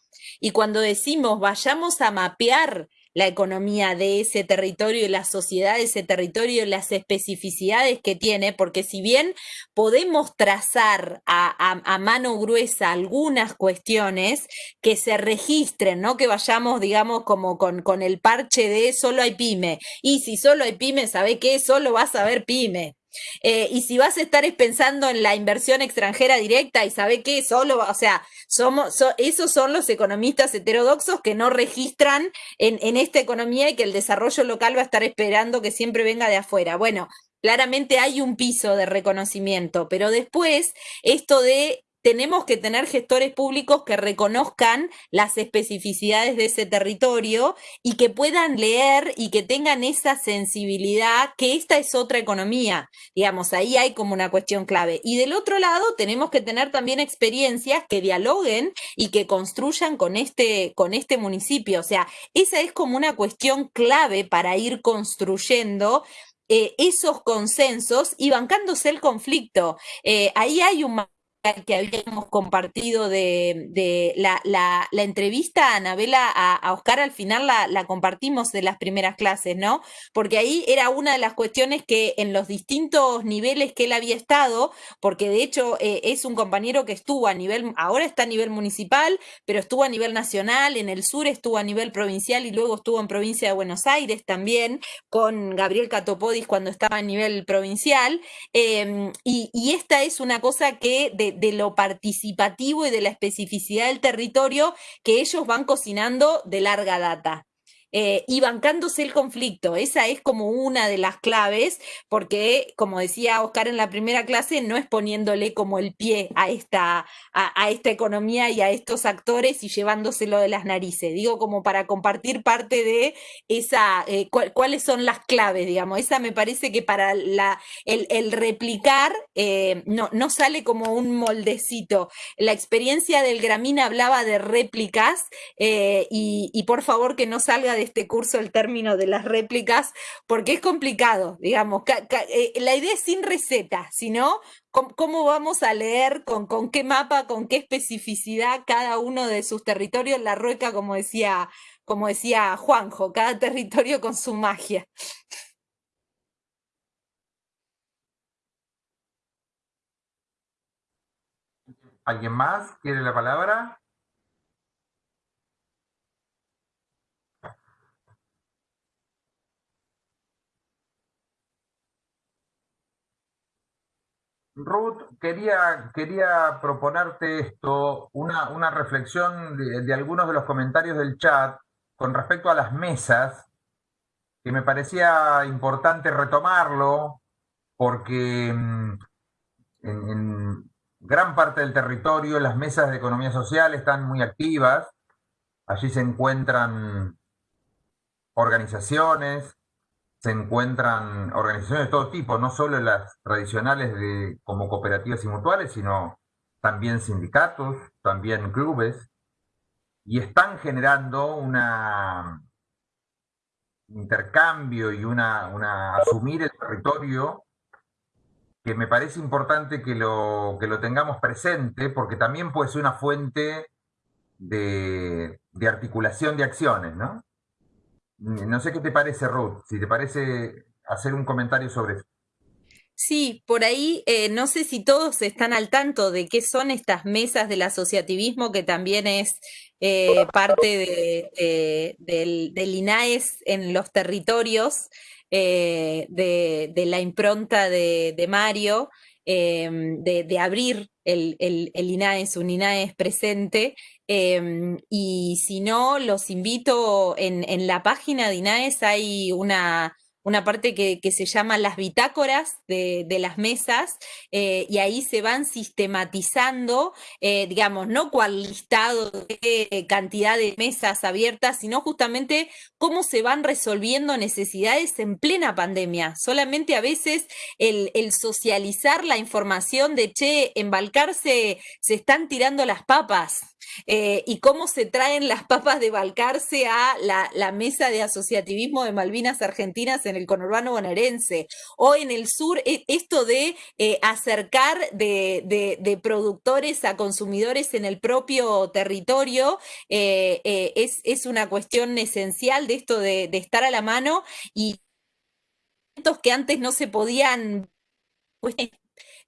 Y cuando decimos vayamos a mapear la economía de ese territorio y la sociedad de ese territorio las especificidades que tiene, porque si bien podemos trazar a, mano gruesa algunas cuestiones que se registren, no que vayamos, digamos, como con, con el parche de solo hay pyme, y si solo hay pyme, ¿sabe qué? Solo vas a ver pyme. Eh, y si vas a estar pensando en la inversión extranjera directa y sabe que solo, o sea, somos, esos son los economistas heterodoxos que no registran en esta economía y que el desarrollo local va a estar esperando que siempre venga de afuera. Bueno, claramente hay un piso de reconocimiento, pero después esto de tenemos que tener gestores públicos que reconozcan las especificidades de ese territorio y que puedan leer y que tengan esa sensibilidad que esta es otra economía. Digamos, ahí hay como una cuestión clave. Y del otro lado, tenemos que tener también experiencias que dialoguen y que construyan con este, con este municipio. O sea, esa es como una cuestión clave para ir construyendo eh, esos consensos y bancándose el conflicto. Eh, ahí hay un que habíamos compartido de, la, entrevista a Anabela, a, Oscar, al final la, compartimos de las primeras clases, ¿no? Porque ahí era una de las cuestiones que en los distintos niveles que él había estado, porque de hecho eh, es un compañero que estuvo a nivel, ahora está a nivel municipal, pero estuvo a nivel nacional, en el sur estuvo a nivel provincial y luego estuvo en provincia de Buenos Aires también, con Gabriel Catopodis cuando estaba a nivel provincial. Em, y, y esta es una cosa que de de, lo participativo y de la especificidad del territorio que ellos van cocinando de larga data. Eh, y bancándose el conflicto. Esa es como una de las claves, porque, como decía Oscar en la primera clase, no es poniéndole como el pie a esta, a, esta economía y a estos actores y llevándoselo de las narices. Digo, como para compartir parte de esa, eh, cuáles son las claves, digamos. Esa me parece que para el, replicar eh, no, no sale como un moldecito. La experiencia del Gramina hablaba de réplicas y, y por favor que no salga de este curso el término de las réplicas, porque es complicado, digamos. Eh, la idea es sin receta, sino cómo vamos a leer, con, con qué mapa, con qué especificidad cada uno de sus territorios, la rueca, como decía, como decía Juanjo, cada territorio con su magia. ¿Alguien más quiere la palabra? Ruth, quería, quería proponerte esto, una, una reflexión de, algunos de los comentarios del chat con respecto a las mesas, que me parecía importante retomarlo, porque mm, en, gran parte del territorio las mesas de economía social están muy activas, allí se encuentran organizaciones, se encuentran organizaciones de todo tipo, no solo las tradicionales de, como cooperativas y mutuales, sino también sindicatos, también clubes, y están generando un intercambio y una, una, asumir el territorio que me parece importante que lo, que lo tengamos presente, porque también puede ser una fuente de, de articulación de acciones, ¿no? No sé qué te parece, Ruth, si te parece hacer un comentario sobre eso. Sí, por ahí eh, no sé si todos están al tanto de qué son estas mesas del asociativismo, que también es eh, parte del, INAES en los territorios, eh, de, la impronta de, Mario, de, abrir el, el, el, INAES, un INAES presente, Em, y si no, los invito, en, en la página de INAES hay una, una parte que, se llama las bitácoras de, las mesas, eh, y ahí se van sistematizando, eh, digamos, no cual listado de cantidad de mesas abiertas, sino justamente cómo se van resolviendo necesidades en plena pandemia. Solamente a veces el, el socializar la información de, che, en Balcarce se están tirando las papas, eh, y cómo se traen las papas de Balcarce a la, mesa de asociativismo de Malvinas Argentinas en el conurbano bonaerense, o en el sur, e, esto de eh, acercar de, productores a consumidores en el propio territorio, eh, es, una cuestión esencial de esto de, estar a la mano y que antes no se podían pues,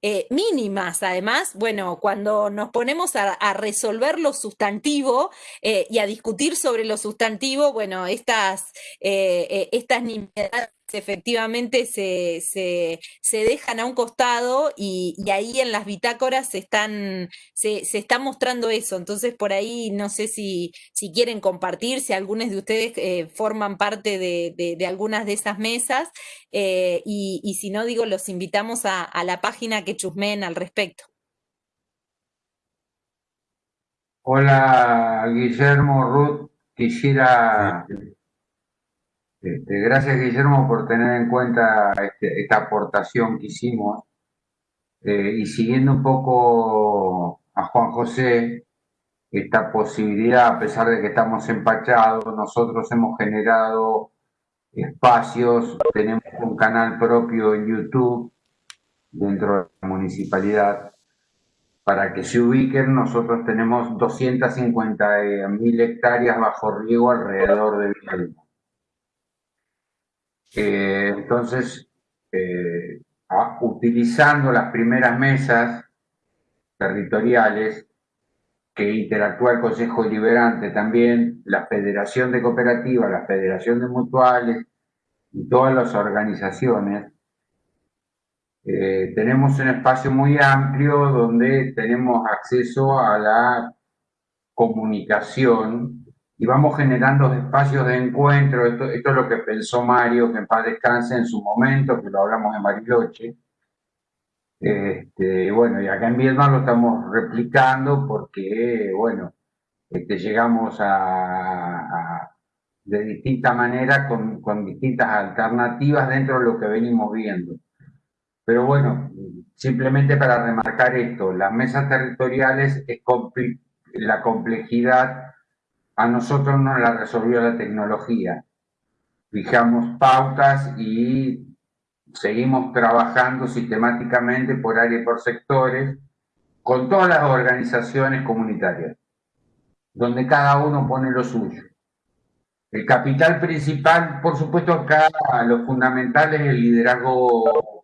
eh, mínimas. Además, bueno, cuando nos ponemos a, resolver lo sustantivo eh, y a discutir sobre lo sustantivo, bueno, estas, eh, estas efectivamente se, se, dejan a un costado y, ahí en las bitácoras se, están, se, se, está mostrando eso. Entonces, por ahí no sé si, si quieren compartir, si algunos de ustedes eh, forman parte de, algunas de esas mesas eh, y, si no, digo, los invitamos a, la página que chusmeen al respecto. Hola, Guillermo, Ruth. Quisiera este, gracias, Guillermo, por tener en cuenta este, esta aportación que hicimos. Eh, y siguiendo un poco a Juan José, esta posibilidad, a pesar de que estamos empachados, nosotros hemos generado espacios, tenemos un canal propio en YouTube dentro de la municipalidad. Para que se ubiquen, nosotros tenemos 250 mil hectáreas bajo riego alrededor de Villalba. Eh, entonces, eh, utilizando las primeras mesas territoriales que interactúa el Consejo Deliberante también, la Federación de Cooperativas, la Federación de Mutuales y todas las organizaciones, eh, tenemos un espacio muy amplio donde tenemos acceso a la comunicación y vamos generando espacios de encuentro. Esto, esto, es lo que pensó Mario, que en paz descanse en su momento, que lo hablamos en Bariloche. Este, bueno, y acá en Vietnam lo estamos replicando porque, bueno, este, llegamos a, de distinta manera con, con, distintas alternativas dentro de lo que venimos viendo. Pero bueno, simplemente para remarcar esto, las mesas territoriales es la complejidad a nosotros nos la resolvió la tecnología. Fijamos pautas y seguimos trabajando sistemáticamente por áreas y por sectores con todas las organizaciones comunitarias, donde cada uno pone lo suyo. El capital principal, por supuesto, acá lo fundamental es el liderazgo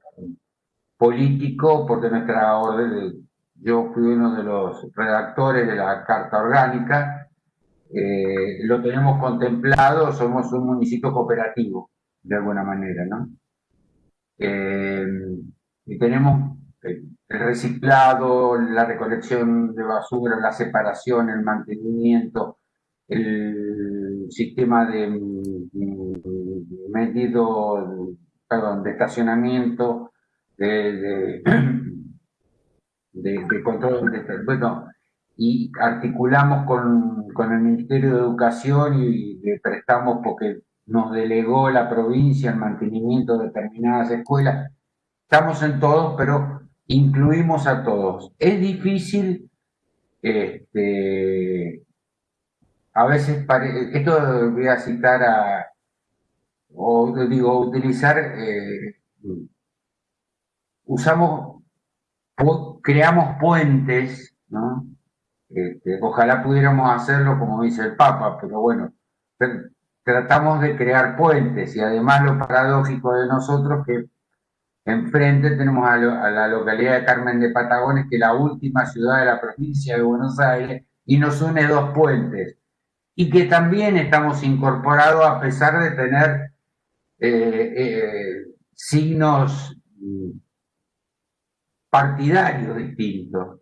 político, porque nuestra orden, yo fui uno de los redactores de la Carta Orgánica, eh, lo tenemos contemplado, somos un municipio cooperativo, de alguna manera, ¿no? Eh, y tenemos el reciclado, la recolección de basura, la separación, el mantenimiento, el sistema de mm, medido, perdón, de estacionamiento, de, de, *clears throat* control, de, bueno, y articulamos con, con, el Ministerio de Educación y le prestamos porque nos delegó la provincia el mantenimiento de determinadas escuelas. Estamos en todos, pero incluimos a todos. Es difícil, este, a veces, esto voy a citar a, o digo, utilizar, eh, usamos, creamos puentes, ¿no? Este, ojalá pudiéramos hacerlo como dice el Papa, pero bueno, tratamos de crear puentes y además lo paradójico de nosotros que enfrente tenemos a, la localidad de Carmen de Patagones, que es la última ciudad de la provincia de Buenos Aires, y nos une dos puentes. Y que también estamos incorporados a pesar de tener eh, eh, signos partidarios distintos.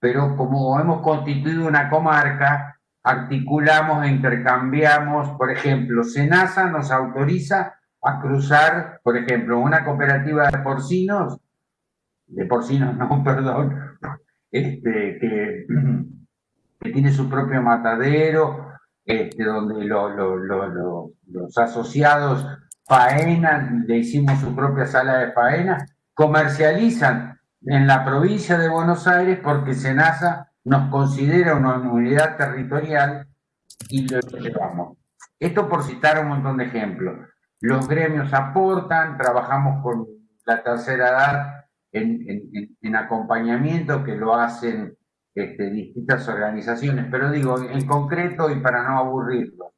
Pero como hemos constituido una comarca, articulamos intercambiamos, por ejemplo, Senasa nos autoriza a cruzar, por ejemplo, una cooperativa de porcinos, de porcinos *laughs* no, perdón, este, que, tiene su propio matadero, este, donde los asociados faenan, le hicimos su propia sala de faena, comercializan en la provincia de Buenos Aires porque Senasa nos considera una unidad territorial y lo llevamos. Esto por citar un montón de ejemplos. Los gremios aportan, trabajamos con la tercera edad en, acompañamiento que lo hacen este, distintas organizaciones, pero digo, en concreto y para no aburrirlo,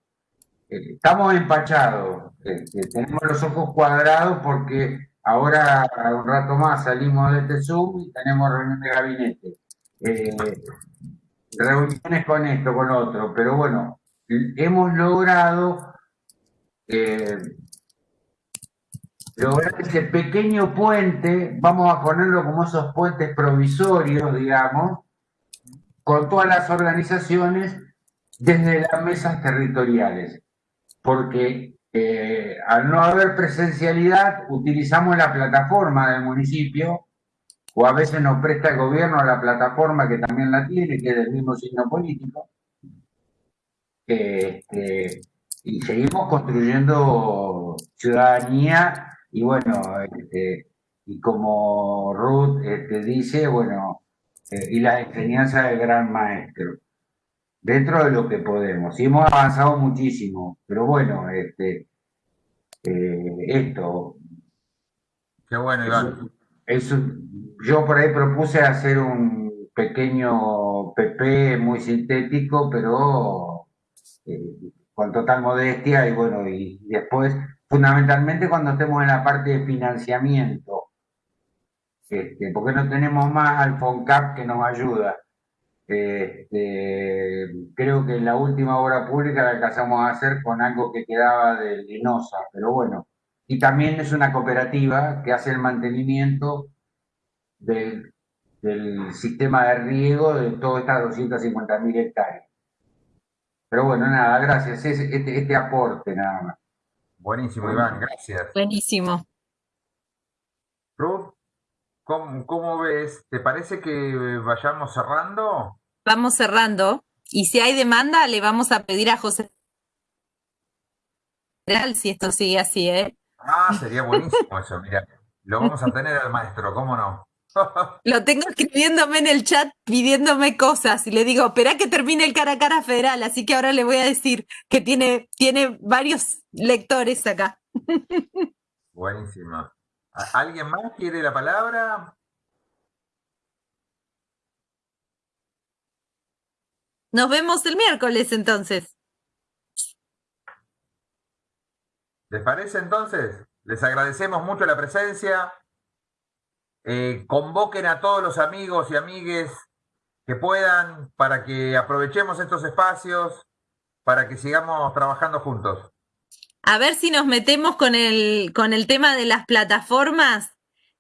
eh, estamos empachados, este, tenemos los ojos cuadrados porque ahora un rato más salimos de este Zoom y tenemos reunión de gabinete. Eh, reuniones con esto, con otro, pero bueno, hemos logrado eh, lograr ese pequeño puente, vamos a ponerlo como esos puentes provisorios, digamos, con todas las organizaciones desde las mesas territoriales, porque eh, al no haber presencialidad utilizamos la plataforma del municipio o a veces nos presta el gobierno a la plataforma que también la tiene, que es del mismo signo político. Este, y seguimos construyendo ciudadanía y bueno, este, y como Ruth este, dice, bueno, eh, y la enseñanza del gran maestro, dentro de lo que podemos. Y hemos avanzado muchísimo, pero bueno, este, eh, esto. Qué bueno, Iván. yo por ahí propuse hacer un pequeño PP muy sintético, pero eh, con total modestia y bueno, y después fundamentalmente cuando estemos en la parte de financiamiento, este, porque no tenemos más al FONCAP que nos ayuda. Este, creo que en la última obra pública la alcanzamos a hacer con algo que quedaba de Linosa, pero bueno. Y también es una cooperativa que hace el mantenimiento del, sistema de riego de todas estas 250.000 hectáreas. Pero bueno, nada, gracias. Este, este aporte nada más. Buenísimo, Iván, gracias. Buenísimo. Ruth, ¿cómo, ves? ¿Te parece que vayamos cerrando? Vamos cerrando. Y si hay demanda, le vamos a pedir a José si esto sigue así, ¿eh? Ah, sería buenísimo eso, mira. Lo vamos a tener al maestro, ¿cómo no? *laughs* Lo tengo escribiéndome en el chat pidiéndome cosas y le digo, espera que termine el cara a cara federal, así que ahora le voy a decir que tiene, tiene varios lectores acá. *laughs* Buenísimo. ¿Alguien más quiere la palabra? Nos vemos el miércoles entonces. ¿Les parece entonces? Les agradecemos mucho la presencia. eh, convoquen a todos los amigos y amigues que puedan para que aprovechemos estos espacios, para que sigamos trabajando juntos. A ver si nos metemos con el, con el tema de las plataformas,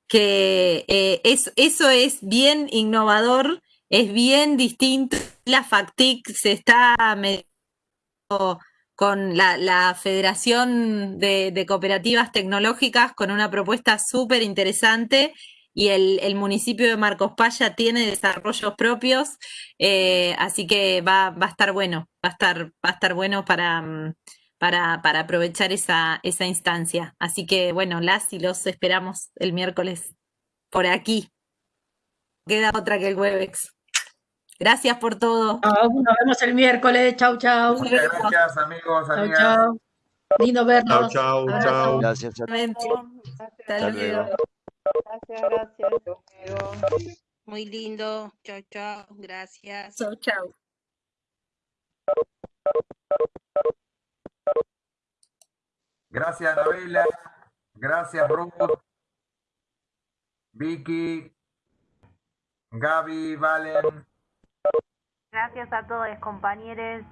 que eh, eso es bien innovador, es bien distinto. La FACTIC se está metiendo con la, Federación de, Cooperativas Tecnológicas con una propuesta súper interesante y el, municipio de Marcos Paya tiene desarrollos propios, eh, así que va, a estar bueno, va a estar, va a estar bueno para aprovechar esa, esa instancia. Así que bueno, las y los esperamos el miércoles por aquí. Queda otra que el Webex. Gracias por todo. nos vemos el miércoles. Chau, chau. Muchas gracias, amigos, amigas. Chau, chau. Lindo vernos. Chau, chau, chau. Gracias. Hasta luego. Gracias, gracias. Muy lindo. Chau, chau. Gracias. Chau, chau. Gracias, Anabela. Gracias, Ruth. Vicky. Gaby, Valen. Gracias a todos, compañeros.